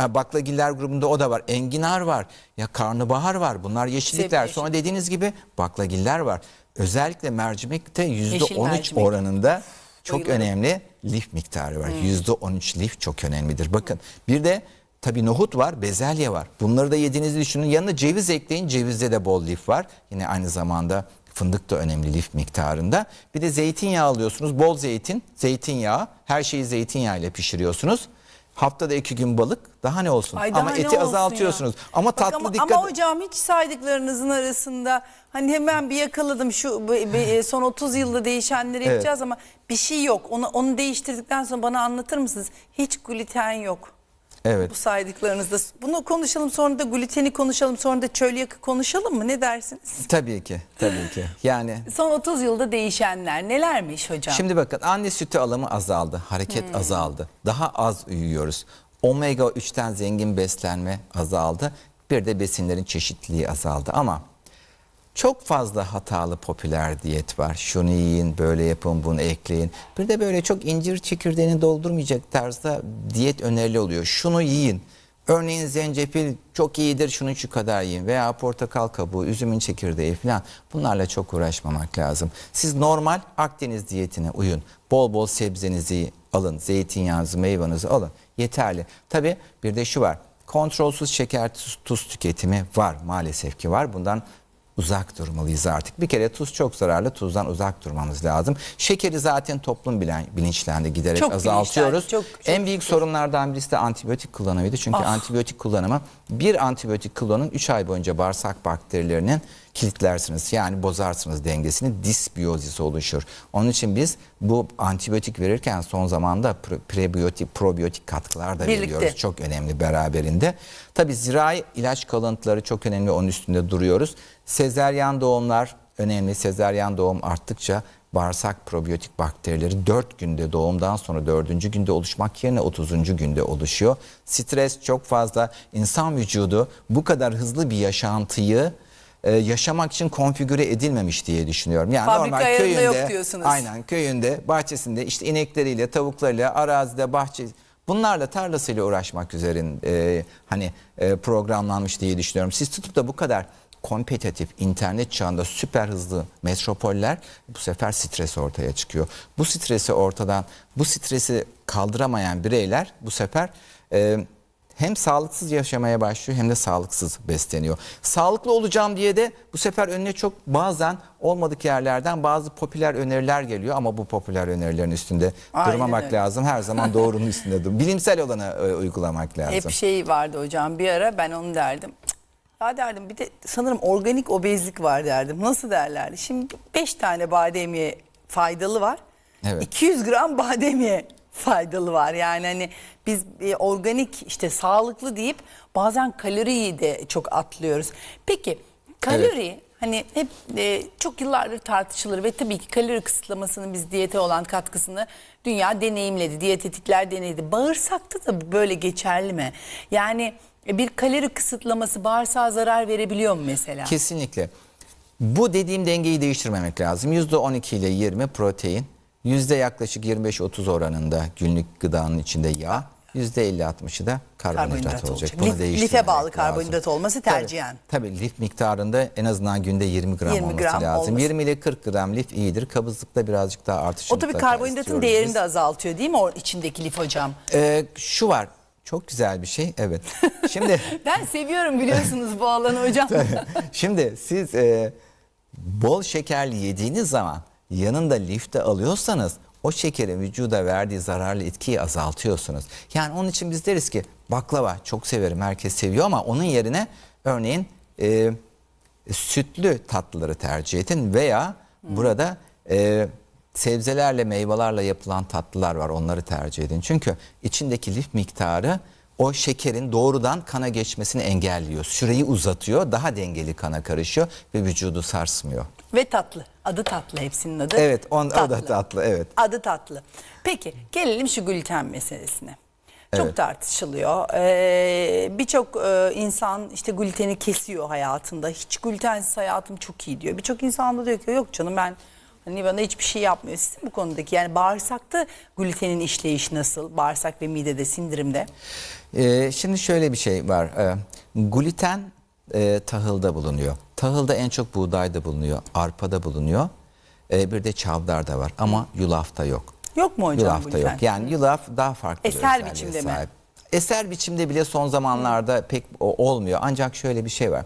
e, Baklagiller grubunda o da var. Enginar var. Ya karnabahar var. Bunlar yeşillikler. Sebze Sonra dediğiniz gibi baklagiller var. Özellikle mercimekte %13 mercimek. oranında çok Bayılırım. önemli lif miktarı var. %13 lif çok önemlidir. Bakın bir de tabii nohut var, bezelye var. Bunları da yediğinizi düşünün. Yanına ceviz ekleyin. Cevizde de bol lif var. Yine aynı zamanda fındık da önemli lif miktarında. Bir de zeytinyağı alıyorsunuz. Bol zeytin, zeytinyağı. Her şeyi zeytinyağı ile pişiriyorsunuz. Haftada iki gün balık daha ne olsun? Ay daha ama ne eti olsun azaltıyorsunuz. ya. Ama Bak tatlı ama, dikkat Ama hocam hiç saydıklarınızın arasında hani hemen bir yakaladım şu e, son 30 yılda değişenleri Evet. yapacağız ama bir şey yok. Onu onu değiştirdikten sonra bana anlatır mısınız? Hiç gluten yok. Evet. Bu saydıklarınızda. Bunu konuşalım sonra da gluteni konuşalım sonra da çölyak konuşalım mı? Ne dersiniz? Tabii ki, tabii ki. Yani (laughs) Son 30 yılda değişenler nelermiş hocam? Şimdi bakın anne sütü alımı azaldı, hareket azaldı. Daha az uyuyoruz. Omega 3'ten zengin beslenme azaldı. Bir de besinlerin çeşitliliği azaldı ama çok fazla hatalı popüler diyet var. Şunu yiyin, böyle yapın, bunu ekleyin. Bir de böyle çok incir çekirdeğini doldurmayacak tarzda diyet önerili oluyor. Şunu yiyin. Örneğin zencefil çok iyidir, şunu şu kadar yiyin. Veya portakal kabuğu, üzümün çekirdeği falan. Bunlarla çok uğraşmamak lazım. Siz normal Akdeniz diyetine uyun. Bol bol sebzenizi alın, zeytinyağınızı, meyvanızı alın. Yeterli. Tabii bir de şu var. Kontrolsüz şeker tuz, tuz tüketimi var maalesef ki var. Bundan uzak durmalıyız artık. Bir kere tuz çok zararlı. Tuzdan uzak durmamız lazım. Şekeri zaten toplum bilen, bilinçlendi giderek Çok azaltıyoruz. bilinçlendi, çok- çok- en büyük sorunlardan birisi de antibiyotik kullanımıydı. Çünkü Ah. antibiyotik kullanımı bir antibiyotik kullanın 3 ay boyunca bağırsak bakterilerinin kilitlersiniz. Yani bozarsınız dengesini. Disbiyozis oluşur. Onun için biz bu antibiyotik verirken son zamanda pre- prebiyotik, probiyotik katkılar da Birlikte. veriyoruz. Çok önemli beraberinde. Tabii zirai ilaç kalıntıları çok önemli. Onun üstünde duruyoruz. Sezeryan doğumlar önemli. Sezeryan doğum arttıkça bağırsak probiyotik bakterileri 4 günde doğumdan sonra 4. günde oluşmak yerine 30. günde oluşuyor. Stres çok fazla. İnsan vücudu bu kadar hızlı bir yaşantıyı e, yaşamak için konfigüre edilmemiş diye düşünüyorum. Yani Fabrika normal köyünde, yok diyorsunuz. Aynen köyünde, bahçesinde işte inekleriyle, tavuklarıyla, arazide, bahçe bunlarla tarlasıyla uğraşmak üzerin e, hani e, programlanmış diye düşünüyorum. Siz tutup da bu kadar kompetitif internet çağında süper hızlı metropoller bu sefer stres ortaya çıkıyor. Bu stresi ortadan bu stresi kaldıramayan bireyler bu sefer e, hem sağlıksız yaşamaya başlıyor hem de sağlıksız besleniyor. Sağlıklı olacağım diye de bu sefer önüne çok bazen olmadık yerlerden bazı popüler öneriler geliyor ama bu popüler önerilerin üstünde Aynen durmamak öyle. lazım. Her zaman doğrunun üstünde dur. (laughs) Bilimsel olanı e, uygulamak lazım. Hep şey vardı hocam bir ara ben onu derdim. Ya derdim bir de sanırım organik obezlik var derdim. Nasıl derlerdi? Şimdi 5 tane bademye faydalı var. Evet. 200 gram bademye faydalı var. Yani hani biz e, organik işte sağlıklı deyip bazen kaloriyi de çok atlıyoruz. Peki kalori hani hep e, çok yıllardır tartışılır ve tabii ki kalori kısıtlamasının biz diyete olan katkısını dünya deneyimledi. Diyetetikler denedi. Bağırsakta da böyle geçerli mi? Yani bir kalori kısıtlaması bağırsağa zarar verebiliyor mu mesela? Kesinlikle. Bu dediğim dengeyi değiştirmemek lazım. %12 ile 20 protein, yüzde yaklaşık 25-30 oranında günlük gıdanın içinde yağ, yüzde 50-60'ı da karbonhidrat, Karbonhidrat olacak. olacak. Bunu Lif- life bağlı lazım. karbonhidrat olması Tabii, tercihen. Tabii, lif miktarında en azından günde 20 gram 20 olması gram lazım. olması. 20 ile 40 gram lif iyidir. Kabızlıkta birazcık daha artış O tabii karbonhidratın değerini biz. de azaltıyor değil mi o içindeki lif hocam? Ee, şu var. Çok güzel bir şey. Evet. (laughs) Şimdi Ben seviyorum biliyorsunuz bu alanı hocam. (laughs) Şimdi siz e, bol şekerli yediğiniz zaman yanında lif de alıyorsanız o şekerin vücuda verdiği zararlı etkiyi azaltıyorsunuz. Yani onun için biz deriz ki baklava çok severim herkes seviyor ama onun yerine örneğin e, sütlü tatlıları tercih edin veya burada e, sebzelerle meyvelerle yapılan tatlılar var onları tercih edin. Çünkü içindeki lif miktarı o şekerin doğrudan kana geçmesini engelliyor. Süreyi uzatıyor, daha dengeli kana karışıyor ve vücudu sarsmıyor. Ve tatlı. Adı tatlı hepsinin adı. Evet, on, o da tatlı, evet. Adı tatlı. Peki gelelim şu gluten meselesine. Çok Evet. tartışılıyor. Ee, Birçok e, insan işte gluteni kesiyor hayatında. Hiç glutensiz hayatım çok iyi diyor. Birçok insan da diyor ki yok canım ben hani bana hiçbir şey yapmıyor. Sizin bu konudaki yani bağırsakta glutenin işleyişi nasıl? Bağırsak ve midede, sindirimde. Ee, şimdi şöyle bir şey var. Ee, gluten e, tahılda bulunuyor. Tahılda en çok buğdayda bulunuyor, arpada bulunuyor. Ee, bir de çavdarda var ama yulafta yok. Yok mu hocam Yulafta gluten? yok. Yani yulaf daha farklı bir Eser özelliğe biçimde mi? sahip. Eser biçimde bile son zamanlarda pek olmuyor. Ancak şöyle bir şey var.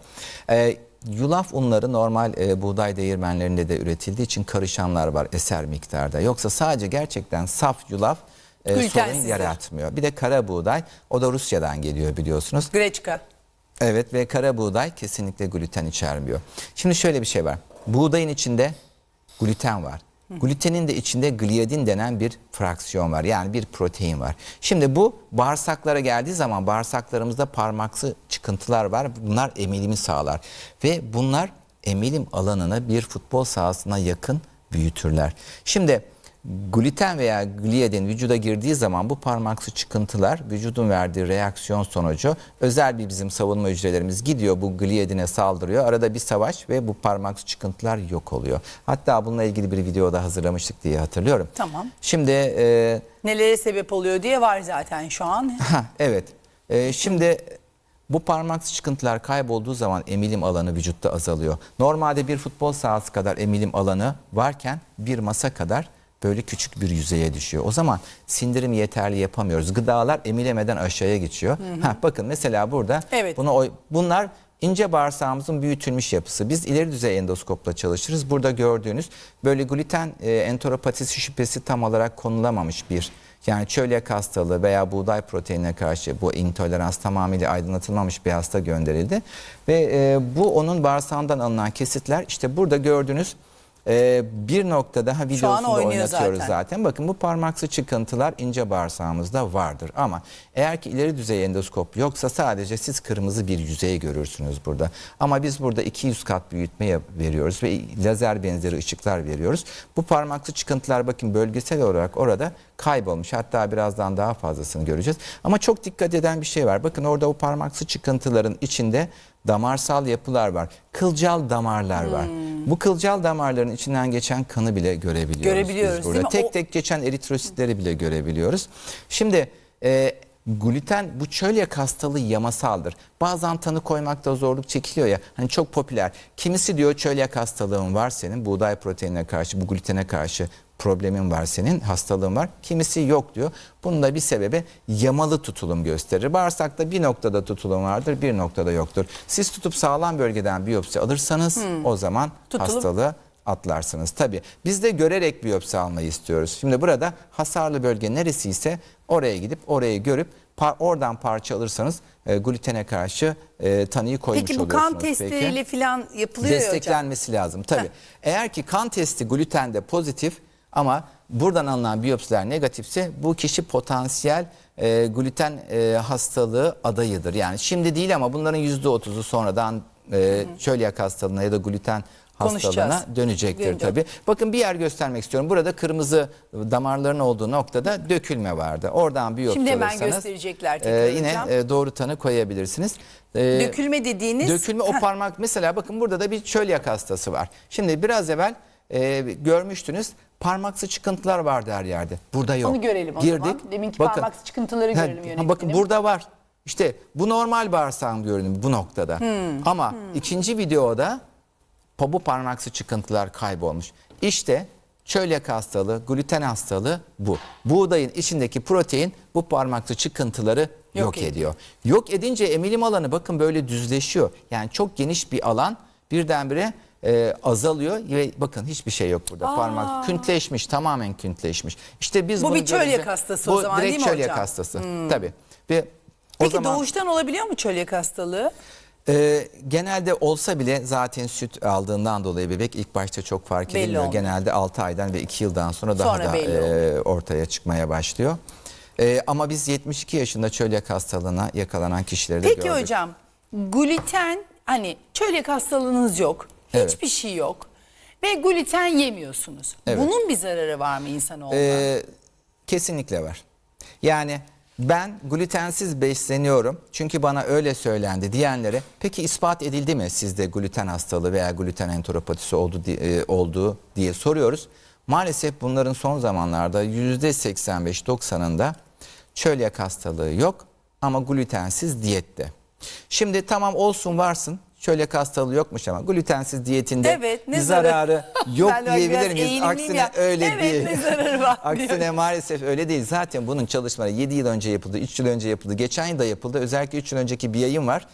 Ee, yulaf unları normal e, buğday değirmenlerinde de üretildiği için karışanlar var eser miktarda. Yoksa sadece gerçekten saf yulaf e, sorun Glutensizdir. yaratmıyor. Bir de kara buğday o da Rusya'dan geliyor biliyorsunuz. Greçka. Evet ve kara buğday kesinlikle gluten içermiyor. Şimdi şöyle bir şey var. Buğdayın içinde gluten var. Glutenin de içinde gliadin denen bir fraksiyon var. Yani bir protein var. Şimdi bu bağırsaklara geldiği zaman bağırsaklarımızda parmaksı çıkıntılar var. Bunlar emilimi sağlar. Ve bunlar emilim alanını bir futbol sahasına yakın büyütürler. Şimdi gluten veya gliadin vücuda girdiği zaman bu parmaksı çıkıntılar vücudun verdiği reaksiyon sonucu özel bir bizim savunma hücrelerimiz gidiyor bu gliadine saldırıyor. Arada bir savaş ve bu parmaksı çıkıntılar yok oluyor. Hatta bununla ilgili bir video da hazırlamıştık diye hatırlıyorum. Tamam. Şimdi e, Nelere sebep oluyor diye var zaten şu an. (laughs) Ha, evet. Ee, şimdi bu parmaksı çıkıntılar kaybolduğu zaman emilim alanı vücutta azalıyor. Normalde bir futbol sahası kadar emilim alanı varken bir masa kadar böyle küçük bir yüzeye düşüyor. O zaman sindirim yeterli yapamıyoruz. Gıdalar emilemeden aşağıya geçiyor. Ha, bakın mesela burada Evet. bunu bunlar ince bağırsağımızın büyütülmüş yapısı. Biz ileri düzey endoskopla çalışırız. Burada gördüğünüz böyle gluten e, enteropatisi şüphesi tam olarak konulamamış bir yani çölyak hastalığı veya buğday proteinine karşı bu intolerans tamamıyla aydınlatılmamış bir hasta gönderildi. Ve e, bu onun bağırsağından alınan kesitler işte burada gördüğünüz e, bir nokta daha videosunda oynatıyoruz zaten. zaten. Bakın bu parmaksı çıkıntılar ince bağırsağımızda vardır. Ama eğer ki ileri düzey endoskop yoksa sadece siz kırmızı bir yüzey görürsünüz burada. Ama biz burada 200 kat büyütme yap- veriyoruz ve lazer benzeri ışıklar veriyoruz. Bu parmaksı çıkıntılar bakın bölgesel olarak orada kaybolmuş. Hatta birazdan daha fazlasını göreceğiz. Ama çok dikkat eden bir şey var. Bakın orada o parmaksı çıkıntıların içinde damarsal yapılar var. Kılcal damarlar var. Bu kılcal damarların içinden geçen kanı bile görebiliyoruz. Görebiliyoruz, değil burada. mi? Tek O- tek geçen eritrositleri bile görebiliyoruz. Şimdi e, gluten bu çölyak hastalığı yamasaldır. Bazen tanı koymakta zorluk çekiliyor ya. Hani çok popüler. Kimisi diyor çölyak hastalığın var senin. Buğday proteinine karşı, bu glutene karşı problemin var senin, hastalığın var. Kimisi yok diyor. Bunun da bir sebebi yamalı tutulum gösterir. Bağırsakta bir noktada tutulum vardır, bir noktada yoktur. Siz tutup sağlam bölgeden biyopsi alırsanız o zaman Hmm. Tutulum- hastalığı atlarsınız. Tabii biz de görerek biyopsi almayı istiyoruz. Şimdi burada hasarlı bölge neresiyse oraya gidip orayı görüp par- oradan parça alırsanız e, glutene karşı e, tanıyı koymuş Peki bu oluyorsunuz. kan testleriyle falan yapılıyor ya hocam. Desteklenmesi lazım tabii. Eğer ki kan testi glutende pozitif ama buradan alınan biyopsiler negatifse bu kişi potansiyel e, gluten e, hastalığı adayıdır. Yani şimdi değil ama bunların %30'u sonradan e, çölyak hastalığına ya da gluten hastalığına dönecektir tabii. Bakın bir yer göstermek istiyorum. Burada kırmızı damarların olduğu noktada dökülme vardı. Oradan biyopsi Şimdi hemen alırsanız, gösterecekler tekrar yine hocam. e, doğru tanı koyabilirsiniz. E, Dökülme dediğiniz Dökülme o parmak mesela bakın burada da bir çölyak hastası var. Şimdi biraz evvel e, görmüştünüz parmaksı çıkıntılar vardı her yerde. Burada yok. Onu görelim o Girdik. zaman. Deminki parmaksı çıkıntıları görelim ha, yönetmenim. Bakın burada var. İşte bu normal bağırsağın görünümü bu noktada. Hmm. Ama ikinci videoda bu parmaksı çıkıntılar kaybolmuş. İşte çölyak hastalığı, gluten hastalığı bu. Buğdayın içindeki protein bu parmaksı çıkıntıları yok, Yok ediyor. Yok edince emilim alanı bakın böyle düzleşiyor. Yani çok geniş bir alan birdenbire e, azalıyor ve bakın hiçbir şey yok burada. Parmak küntleşmiş, tamamen küntleşmiş. İşte biz Bu bir çölyak görünce- hastası o zaman, direkt değil mi çölyak hocam? Hmm. hastası. Tabii. Ve o Peki zaman doğuştan olabiliyor mu çölyak hastalığı? e, genelde olsa bile zaten süt aldığından dolayı bebek ilk başta çok fark Belli edilmiyor. olmuyor. Genelde 6 aydan ve 2 yıldan sonra daha Sonra da belli e, ortaya çıkmaya başlıyor. E, ama biz 72 yaşında çölyak hastalığına yakalanan kişileri de Peki gördük. hocam gluten hani çölyak hastalığınız yok. Evet. Hiçbir şey yok. Ve gluten yemiyorsunuz. Evet. Bunun bir zararı var mı insanoğluna? Ee, kesinlikle var. Yani ben glutensiz besleniyorum çünkü bana öyle söylendi diyenlere peki ispat edildi mi sizde gluten hastalığı veya gluten enteropatisi oldu, e, olduğu diye soruyoruz. Maalesef bunların son zamanlarda %85-90'ında çölyak hastalığı yok ama glutensiz diyette. Şimdi tamam olsun varsın çölyak hastalığı yokmuş ama glutensiz diyetinde Evet, ne bir zararı? yok (laughs) diyebilir miyiz? Aksine ya. öyle Evet, değil. ne zararı var (laughs) Aksine diyor. maalesef öyle değil. Zaten bunun çalışmaları 7 yıl önce yapıldı, 3 yıl önce yapıldı, geçen yıl da yapıldı. Özellikle 3 yıl önceki bir yayın var.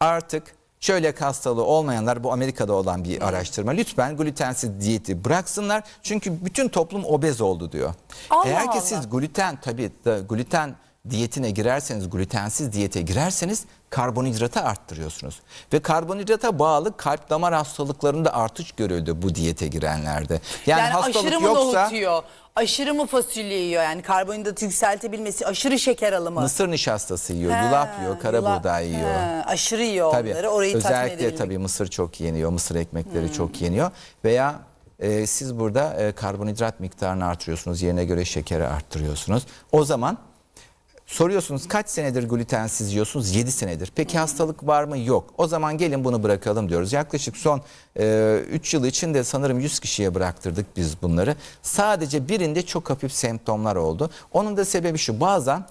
Artık çölyak hastalığı olmayanlar bu Amerika'da olan bir araştırma. Lütfen glutensiz diyeti bıraksınlar. Çünkü bütün toplum obez oldu diyor. Allah Eğer ki Allah. siz gluten tabii gluten diyetine girerseniz, glutensiz diyete girerseniz karbonhidratı arttırıyorsunuz. Ve karbonhidrata bağlı kalp damar hastalıklarında artış görüldü bu diyete girenlerde. Yani, Yani, hastalık aşırı mı yoksa nohut yiyor? Aşırı mı fasulye yiyor? Yani karbonhidratı yükseltebilmesi, aşırı şeker alımı. mısır nişastası yiyor, Ha, yulaf yiyor, kara yulaf- buğday yiyor. Ha, aşırı yiyor Tabii. onları. Orayı Özellikle tabii mısır çok yeniyor, mısır ekmekleri Hmm. çok yeniyor veya e, siz burada e, karbonhidrat miktarını artırıyorsunuz. Yerine göre şekeri arttırıyorsunuz. O zaman Soruyorsunuz kaç senedir glutensiz yiyorsunuz? 7 senedir. Peki hastalık var mı? Yok. O zaman gelin bunu bırakalım diyoruz. Yaklaşık son 3 yıl içinde sanırım 100 kişiye bıraktırdık biz bunları. Sadece birinde çok hafif semptomlar oldu. Onun da sebebi şu bazen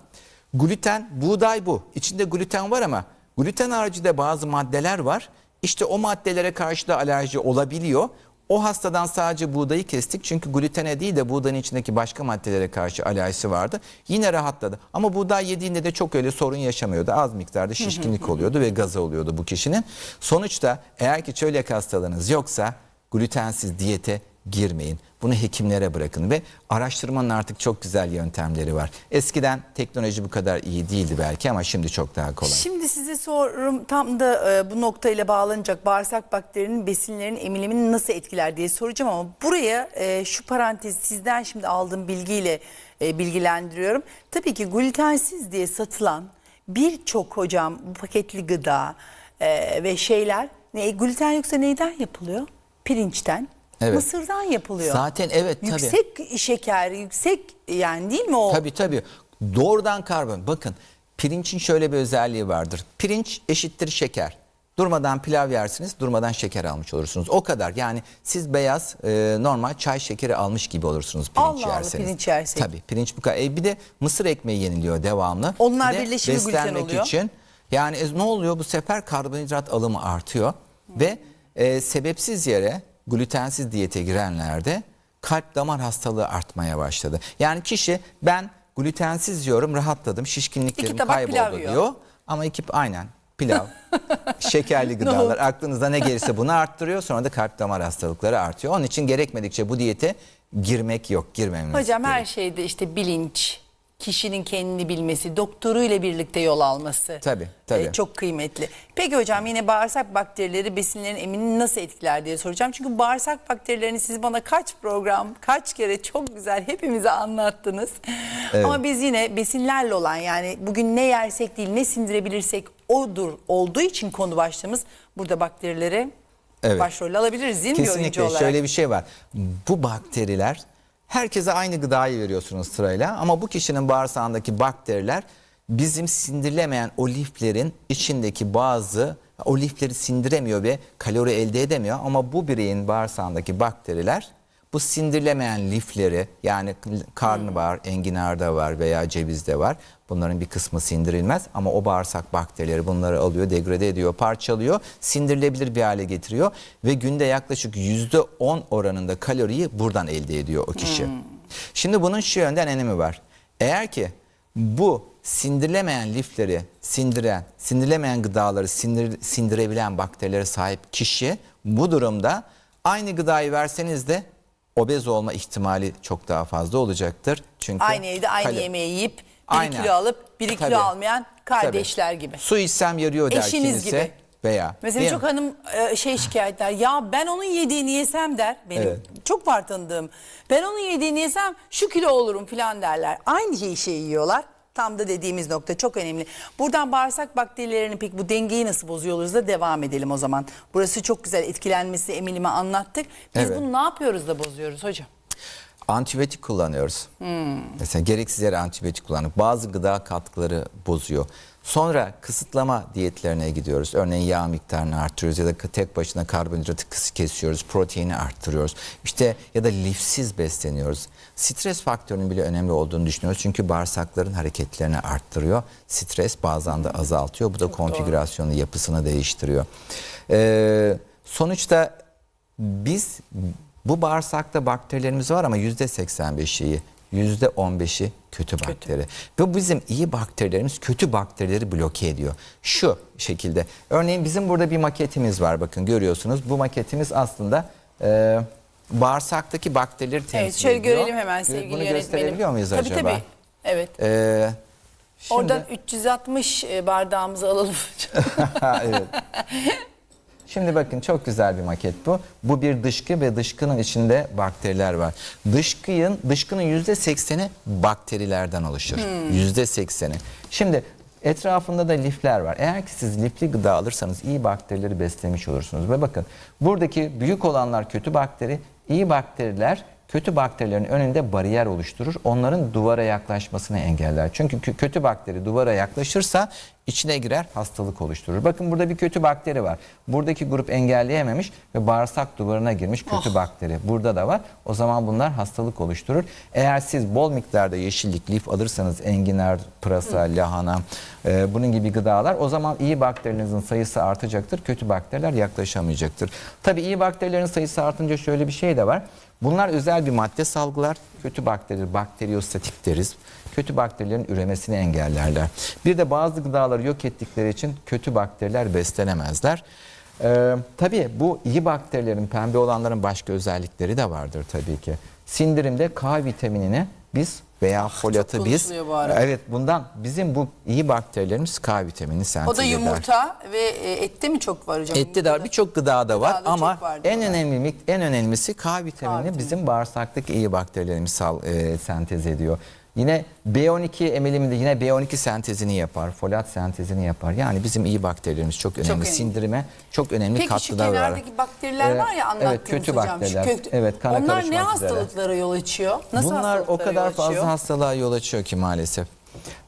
gluten, buğday bu. İçinde gluten var ama gluten haricinde bazı maddeler var. İşte o maddelere karşı da alerji olabiliyor. O hastadan sadece buğdayı kestik çünkü glutene değil de buğdanın içindeki başka maddelere karşı alerjisi vardı. Yine rahatladı. Ama buğday yediğinde de çok öyle sorun yaşamıyordu. Az miktarda şişkinlik oluyordu ve gazı oluyordu bu kişinin. Sonuçta eğer ki çölyak hastalığınız yoksa glutensiz diyete girmeyin. Bunu hekimlere bırakın ve araştırmanın artık çok güzel yöntemleri var. Eskiden teknoloji bu kadar iyi değildi belki ama şimdi çok daha kolay. Şimdi size sorum tam da e, bu noktayla bağlanacak bağırsak bakterinin besinlerin emilimini nasıl etkiler diye soracağım ama buraya e, şu parantez sizden şimdi aldığım bilgiyle e, bilgilendiriyorum. Tabii ki glutensiz diye satılan birçok hocam bu paketli gıda e, ve şeyler ne gluten yoksa neyden yapılıyor? Pirinçten. Evet. Mısırdan yapılıyor. Zaten evet tabii. Yüksek şeker, yüksek yani değil mi o? Tabii tabii. Doğrudan karbon. Bakın pirincin şöyle bir özelliği vardır. Pirinç eşittir şeker. Durmadan pilav yersiniz, durmadan şeker almış olursunuz. O kadar. Yani siz beyaz e, normal çay şekeri almış gibi olursunuz pirinç Allah Allah, yerseniz. pirinç yersek. Tabii pirinç bu kadar. E, bir de mısır ekmeği yeniliyor devamlı. Onlar Bir de birleşimi gluten oluyor. için. Yani e, ne oluyor? Bu sefer karbonhidrat alımı artıyor. Ve e, sebepsiz yere glutensiz diyete girenlerde kalp damar hastalığı artmaya başladı. Yani kişi ben glutensiz yiyorum rahatladım şişkinliklerim kayboldu yiyor. diyor. Ama iki aynen pilav, (laughs) şekerli gıdalar aklınızda ne gelirse bunu arttırıyor. Sonra da kalp damar hastalıkları artıyor. Onun için gerekmedikçe bu diyete girmek yok, girmememiz Hocam her gerek. şeyde işte bilinç, kişinin kendini bilmesi, doktoruyla birlikte yol alması. Tabii, tabii. e, çok kıymetli. Peki hocam yine bağırsak bakterileri besinlerin eminini nasıl etkiler diye soracağım. Çünkü bağırsak bakterilerini siz bana kaç program, kaç kere çok güzel hepimize anlattınız. Ama biz yine besinlerle olan yani bugün ne yersek değil ne sindirebilirsek odur olduğu için konu başlığımız burada bakterileri Evet. başrol alabiliriz değil mi bir oyuncu Kesinlikle olarak? şöyle bir şey var. Bu bakteriler herkese aynı gıdayı veriyorsunuz sırayla. Ama bu kişinin bağırsağındaki bakteriler bizim sindirilemeyen o liflerin içindeki bazı o lifleri sindiremiyor ve kalori elde edemiyor. Ama bu bireyin bağırsağındaki bakteriler bu sindirilemeyen lifleri yani karnabahar, enginarda var veya cevizde var. Bunların bir kısmı sindirilmez ama o bağırsak bakterileri bunları alıyor, degrade ediyor, parçalıyor, sindirilebilir bir hale getiriyor ve günde yaklaşık %10 oranında kaloriyi buradan elde ediyor o kişi. Şimdi bunun şu yönden önemi var. Eğer ki bu sindirilemeyen lifleri sindiren, sindirilemeyen gıdaları sindir, sindirebilen bakterilere sahip kişi bu durumda aynı gıdayı verseniz de obez olma ihtimali çok daha fazla olacaktır. Çünkü Aynı evde aynı kalo- yemeği yiyip biri Aynen. kilo alıp biri kilo Tabii. almayan kardeşler gibi. Su içsem yarıyor der Eşiniz kimisi gibi. veya. Mesela çok mi? hanım e, şey şikayetler ya ben onun yediğini yesem der benim Evet. çok var tanıdığım ben onun yediğini yesem şu kilo olurum falan derler aynı şeyi şey yiyorlar tam da dediğimiz nokta çok önemli buradan bağırsak bakterilerini peki bu dengeyi nasıl bozuyoruz da devam edelim o zaman burası çok güzel etkilenmesi emilimi anlattık biz Evet. bunu ne yapıyoruz da bozuyoruz hocam Antibiyotik kullanıyoruz. Hmm. Mesela gereksiz yere antibiyotik kullanıp bazı gıda katkıları bozuyor. Sonra kısıtlama diyetlerine gidiyoruz. Örneğin yağ miktarını arttırıyoruz ya da tek başına karbonhidratı kesiyoruz, proteini arttırıyoruz. İşte ya da lifsiz besleniyoruz. Stres faktörünün bile önemli olduğunu düşünüyoruz. Çünkü bağırsakların hareketlerini arttırıyor. Stres bazen de azaltıyor. Bu da konfigürasyonu, yapısını değiştiriyor. Ee, sonuçta biz bu bağırsakta bakterilerimiz var ama yüzde 85'i iyi, yüzde 15'i kötü bakteri. Ve bizim iyi bakterilerimiz kötü bakterileri bloke ediyor. Şu şekilde. Örneğin bizim burada bir maketimiz var bakın görüyorsunuz. Bu maketimiz aslında e, bağırsaktaki bakterileri temsil evet şöyle ediyor. görelim hemen Bunu sevgili yönetmenim gösterebiliyor muyuz tabii, acaba? tabii evet Ee, şimdi- oradan 360 bardağımızı alalım (laughs) evet. (laughs) Şimdi bakın çok güzel bir maket bu. Bu bir dışkı ve dışkının içinde bakteriler var. Dışkının dışkının yüzde sekseni bakterilerden oluşur. Yüzde sekseni. Şimdi Etrafında da lifler var. Eğer ki siz lifli gıda alırsanız iyi bakterileri beslemiş olursunuz. Ve bakın buradaki büyük olanlar kötü bakteri, iyi bakteriler kötü bakterilerin önünde bariyer oluşturur. Onların duvara yaklaşmasını engeller. Çünkü kö- kötü bakteri duvara yaklaşırsa içine girer hastalık oluşturur. Bakın burada bir kötü bakteri var. Buradaki grup engelleyememiş ve bağırsak duvarına girmiş kötü bakteri. Burada da var. O zaman bunlar hastalık oluşturur. Eğer siz bol miktarda yeşillik, lif alırsanız enginar, pırasa, lahana e, bunun gibi gıdalar o zaman iyi bakterilerinizin sayısı artacaktır. Kötü bakteriler yaklaşamayacaktır. Tabii iyi bakterilerin sayısı artınca şöyle bir şey de var. Bunlar özel bir madde salgılar. Kötü bakteri, bakteriyostatik deriz. Kötü bakterilerin üremesini engellerler. Bir de bazı gıdaları yok ettikleri için kötü bakteriler beslenemezler. Ee, tabii bu iyi bakterilerin, pembe olanların başka özellikleri de vardır tabii ki. Sindirimde K vitaminini biz veya folatı biz bu evet bundan bizim bu iyi bakterilerimiz K vitamini sentez O da eder. yumurta ve e, ette mi çok var hocam? Ette de var, birçok gıdada var Gıdada ama var en önemli en önemlisi K vitamini vitamini. bizim bağırsaktaki iyi bakterilerimiz sal, e, sentez ediyor. Yine B12 emiliminde yine B12 sentezini yapar, folat sentezini yapar. Yani bizim iyi bakterilerimiz çok önemli. önemli. Sindirime çok önemli Peki şu katkıda var. kenardaki bakteriler Ee, var ya anlattığınız evet, kötü hocam. şu bakteriler. kötü- Evet, kana Onlar ne üzere. hastalıklara yol açıyor? Nasıl Bunlar o kadar fazla hastalığa yol açıyor ki maalesef.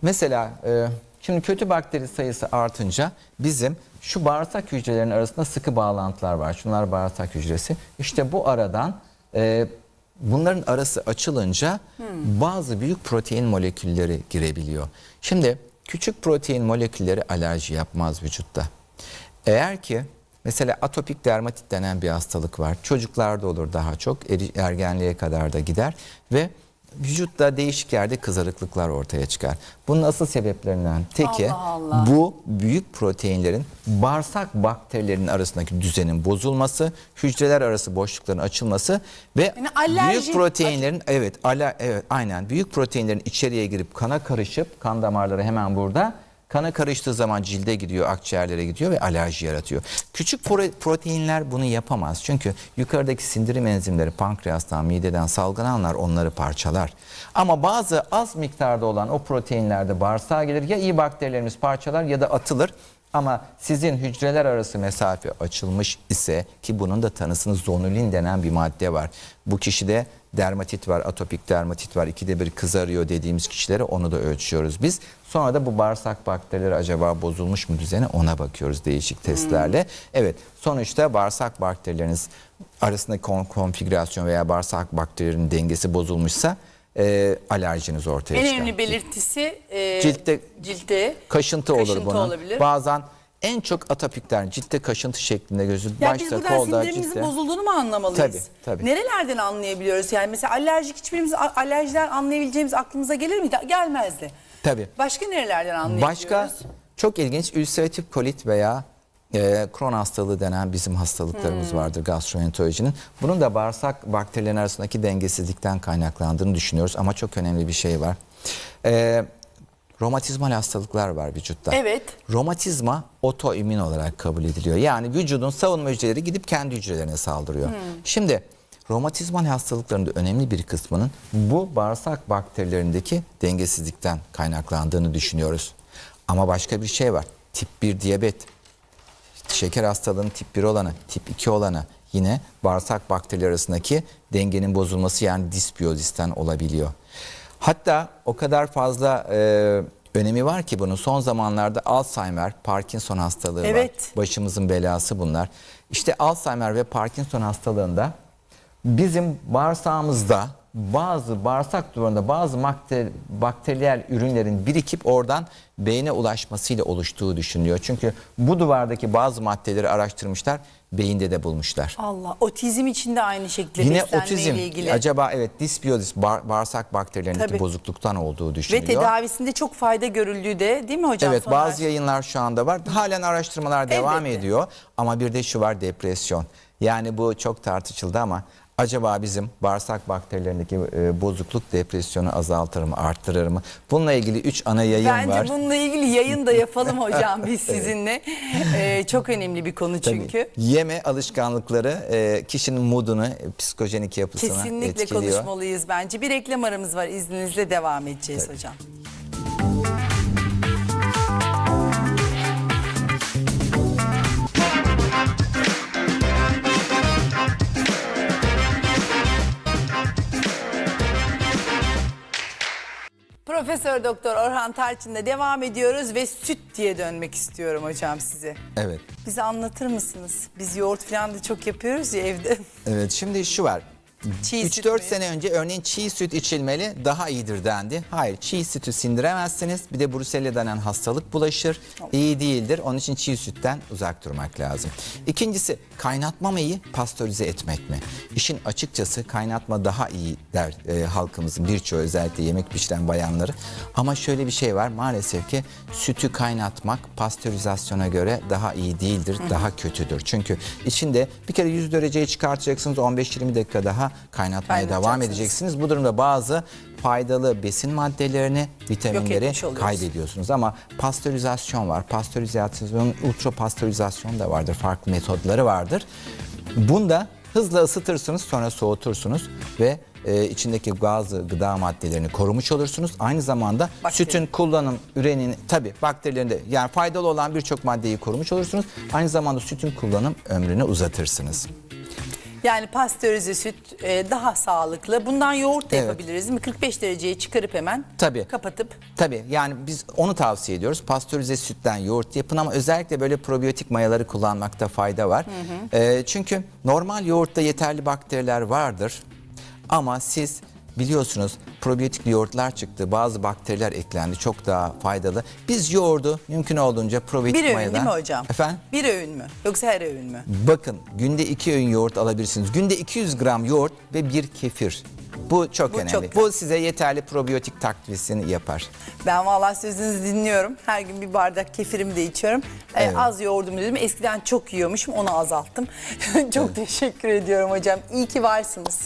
Mesela e, şimdi kötü bakteri sayısı artınca bizim şu bağırsak hücrelerinin arasında sıkı bağlantılar var. Şunlar bağırsak hücresi. İşte bu aradan e, bunların arası açılınca bazı büyük protein molekülleri girebiliyor. Şimdi küçük protein molekülleri alerji yapmaz vücutta. Eğer ki mesela atopik dermatit denen bir hastalık var. Çocuklarda olur daha çok ergenliğe kadar da gider ve vücutta değişik yerde kızarıklıklar ortaya çıkar. Bunun asıl sebeplerinden teki Allah Allah. bu büyük proteinlerin bağırsak bakterilerinin arasındaki düzenin bozulması, hücreler arası boşlukların açılması ve Yani alerji- büyük proteinlerin evet ala, evet aynen büyük proteinlerin içeriye girip kana karışıp kan damarları hemen burada kana karıştığı zaman cilde gidiyor, akciğerlere gidiyor ve alerji yaratıyor. Küçük pro- proteinler bunu yapamaz. Çünkü yukarıdaki sindirim enzimleri pankreastan, mideden salgılananlar onları parçalar. Ama bazı az miktarda olan o proteinler de bağırsağa gelir. Ya iyi bakterilerimiz parçalar ya da atılır. Ama sizin hücreler arası mesafe açılmış ise ki bunun da tanısını zonulin denen bir madde var. Bu kişide dermatit var, atopik dermatit var, ikide bir kızarıyor dediğimiz kişilere onu da ölçüyoruz biz. Sonra da bu bağırsak bakterileri acaba bozulmuş mu düzeni ona bakıyoruz değişik testlerle. Evet sonuçta bağırsak bakterileriniz arasındaki kon- konfigürasyon veya bağırsak bakterilerinin dengesi bozulmuşsa e, alerjiniz ortaya En çıkar. önemli belirtisi e, Ciltte- ciltte Kaşıntı olur Kaşıntı bunun. olabilir. Bazen en çok atopikler ciltte kaşıntı şeklinde gözü Ya biz başta buradan kolda sindirimimizin ciltte. bozulduğunu mu anlamalıyız? Tabii, tabii. Nerelerden anlayabiliyoruz? Yani mesela alerjik hiçbirimiz alerjiler anlayabileceğimiz aklımıza gelir miydi? Gelmezdi. Tabii. Başka nerelerden anlayabiliyoruz? Başka çok ilginç ülseratif kolit veya e, Crohn hastalığı denen bizim hastalıklarımız Hmm. vardır gastroenterolojinin. Bunun da bağırsak bakterilerin arasındaki dengesizlikten kaynaklandığını düşünüyoruz ama çok önemli bir şey var. E, romatizmal hastalıklar var vücutta. Evet. Romatizma otoimmün olarak kabul ediliyor. Yani vücudun savunma hücreleri gidip kendi hücrelerine saldırıyor. Şimdi romatizmal hastalıkların da önemli bir kısmının bu bağırsak bakterilerindeki dengesizlikten kaynaklandığını düşünüyoruz. Ama başka bir şey var. Tip 1 diyabet, şeker hastalığının tip 1 olanı, tip 2 olanı yine bağırsak bakterileri arasındaki dengenin bozulması yani disbiyozisten olabiliyor. Hatta o kadar fazla e, önemi var ki bunun son zamanlarda Alzheimer, Parkinson hastalığı Evet. var. Başımızın belası bunlar. İşte Alzheimer ve Parkinson hastalığında bizim bağırsağımızda bazı bağırsak duvarında bazı bakter, bakteriyel ürünlerin birikip oradan beyne ulaşmasıyla oluştuğu düşünülüyor. Çünkü bu duvardaki bazı maddeleri araştırmışlar, beyinde de bulmuşlar. Allah otizm için de aynı şekilde Yine otizm, ilgili. acaba evet disbiyozis, bağ- bağırsak bakterilerindeki Tabii. bozukluktan olduğu Ve düşünülüyor. tedavisinde çok fayda görüldüğü de değil mi hocam? Evet Soner? bazı yayınlar şu anda var. Halen araştırmalar devam Elbette. ediyor. Ama bir de şu var depresyon. Yani bu çok tartışıldı ama acaba bizim bağırsak bakterilerindeki e, bozukluk depresyonu azaltır mı, arttırır mı? Bununla ilgili 3 ana yayın Bence var. bununla ilgili yayın da yapalım (laughs) hocam biz sizinle. Ee, çok önemli bir konu Tabii. çünkü. Yeme alışkanlıkları e, kişinin moodunu, e, psikojenik yapısını Kesinlikle etkiliyor. konuşmalıyız bence. Bir reklam aramız var izninizle devam edeceğiz hocam. Profesör Doktor Orhan Tarçın'la devam ediyoruz ve süt diye dönmek istiyorum hocam size. Evet. Bize anlatır mısınız? Biz yoğurt falan da çok yapıyoruz ya evde. Evet şimdi şu var. Çiğ süt 3-4 mü? sene önce örneğin çiğ süt içilmeli daha iyidir dendi. Hayır çiğ sütü sindiremezsiniz. Bir de brusella denen hastalık bulaşır. İyi değildir. Onun için çiğ sütten uzak durmak lazım. İkincisi kaynatma mı iyi pastörize etmek mi? İşin açıkçası kaynatma daha iyi der e, halkımızın birçoğu özellikle yemek pişiren bayanları. Ama şöyle bir şey var maalesef ki sütü kaynatmak pastörizasyona göre daha iyi değildir. Daha kötüdür. Çünkü içinde bir kere 100 dereceye çıkartacaksınız 15-20 dakika daha kaynatmaya devam edeceksiniz. Bu durumda bazı faydalı besin maddelerini, vitaminleri kaybediyorsunuz. Ama pastörizasyon var. Pastörizasyon, ultra pastörizasyon da vardır. Farklı metodları vardır. Bunda hızla ısıtırsınız sonra soğutursunuz ve e, içindeki bazı gıda maddelerini korumuş olursunuz. Aynı zamanda Bakteri. sütün kullanım, ürenin tabi bakterilerinde yani faydalı olan birçok maddeyi korumuş olursunuz. Aynı zamanda sütün kullanım ömrünü uzatırsınız. Yani pastörize süt e, daha sağlıklı. Bundan yoğurt da Evet. yapabiliriz değil mi? 45 dereceye çıkarıp hemen Tabii. kapatıp. Tabii yani biz onu tavsiye ediyoruz. Pastörize sütten yoğurt yapın ama özellikle böyle probiyotik mayaları kullanmakta fayda var. Ee, çünkü normal yoğurtta yeterli bakteriler vardır. Ama siz biliyorsunuz probiyotik yoğurtlar çıktı. Bazı bakteriler eklendi. Çok daha faydalı. Biz yoğurdu mümkün olduğunca probiyotik Bir öğün mayadan... değil mi hocam? Efendim? Bir öğün mü? Yoksa her öğün mü? Bakın günde iki öğün yoğurt alabilirsiniz. Günde 200 gram yoğurt ve bir kefir. Bu çok Bu önemli. çok Bu size yeterli probiyotik takviyesini yapar. Ben vallahi sözünüzü dinliyorum. Her gün bir bardak kefirimi de içiyorum. Ee, Evet. az yoğurdumu dedim. Eskiden çok yiyormuşum onu azalttım. (laughs) çok teşekkür ediyorum hocam. İyi ki varsınız.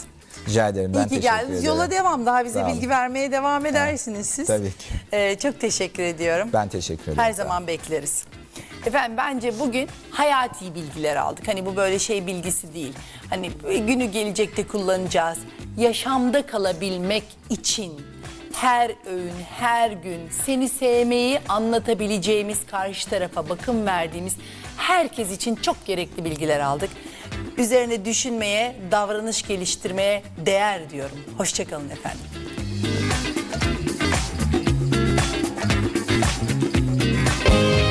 Rica ederim. Ben İyi ki geldiniz. Yola devam. Daha bize Sağ olun. bilgi vermeye devam edersiniz siz. Tabii ki. Ee, çok teşekkür ediyorum. Ben teşekkür ederim. Her zaman bekleriz. Efendim bence bugün hayati bilgiler aldık. Hani bu böyle şey bilgisi değil. Hani günü gelecekte kullanacağız. Yaşamda kalabilmek için her öğün, her gün seni sevmeyi anlatabileceğimiz, karşı tarafa bakım verdiğimiz herkes için çok gerekli bilgiler aldık. Üzerine düşünmeye, davranış geliştirmeye değer diyorum. Hoşçakalın efendim. Müzik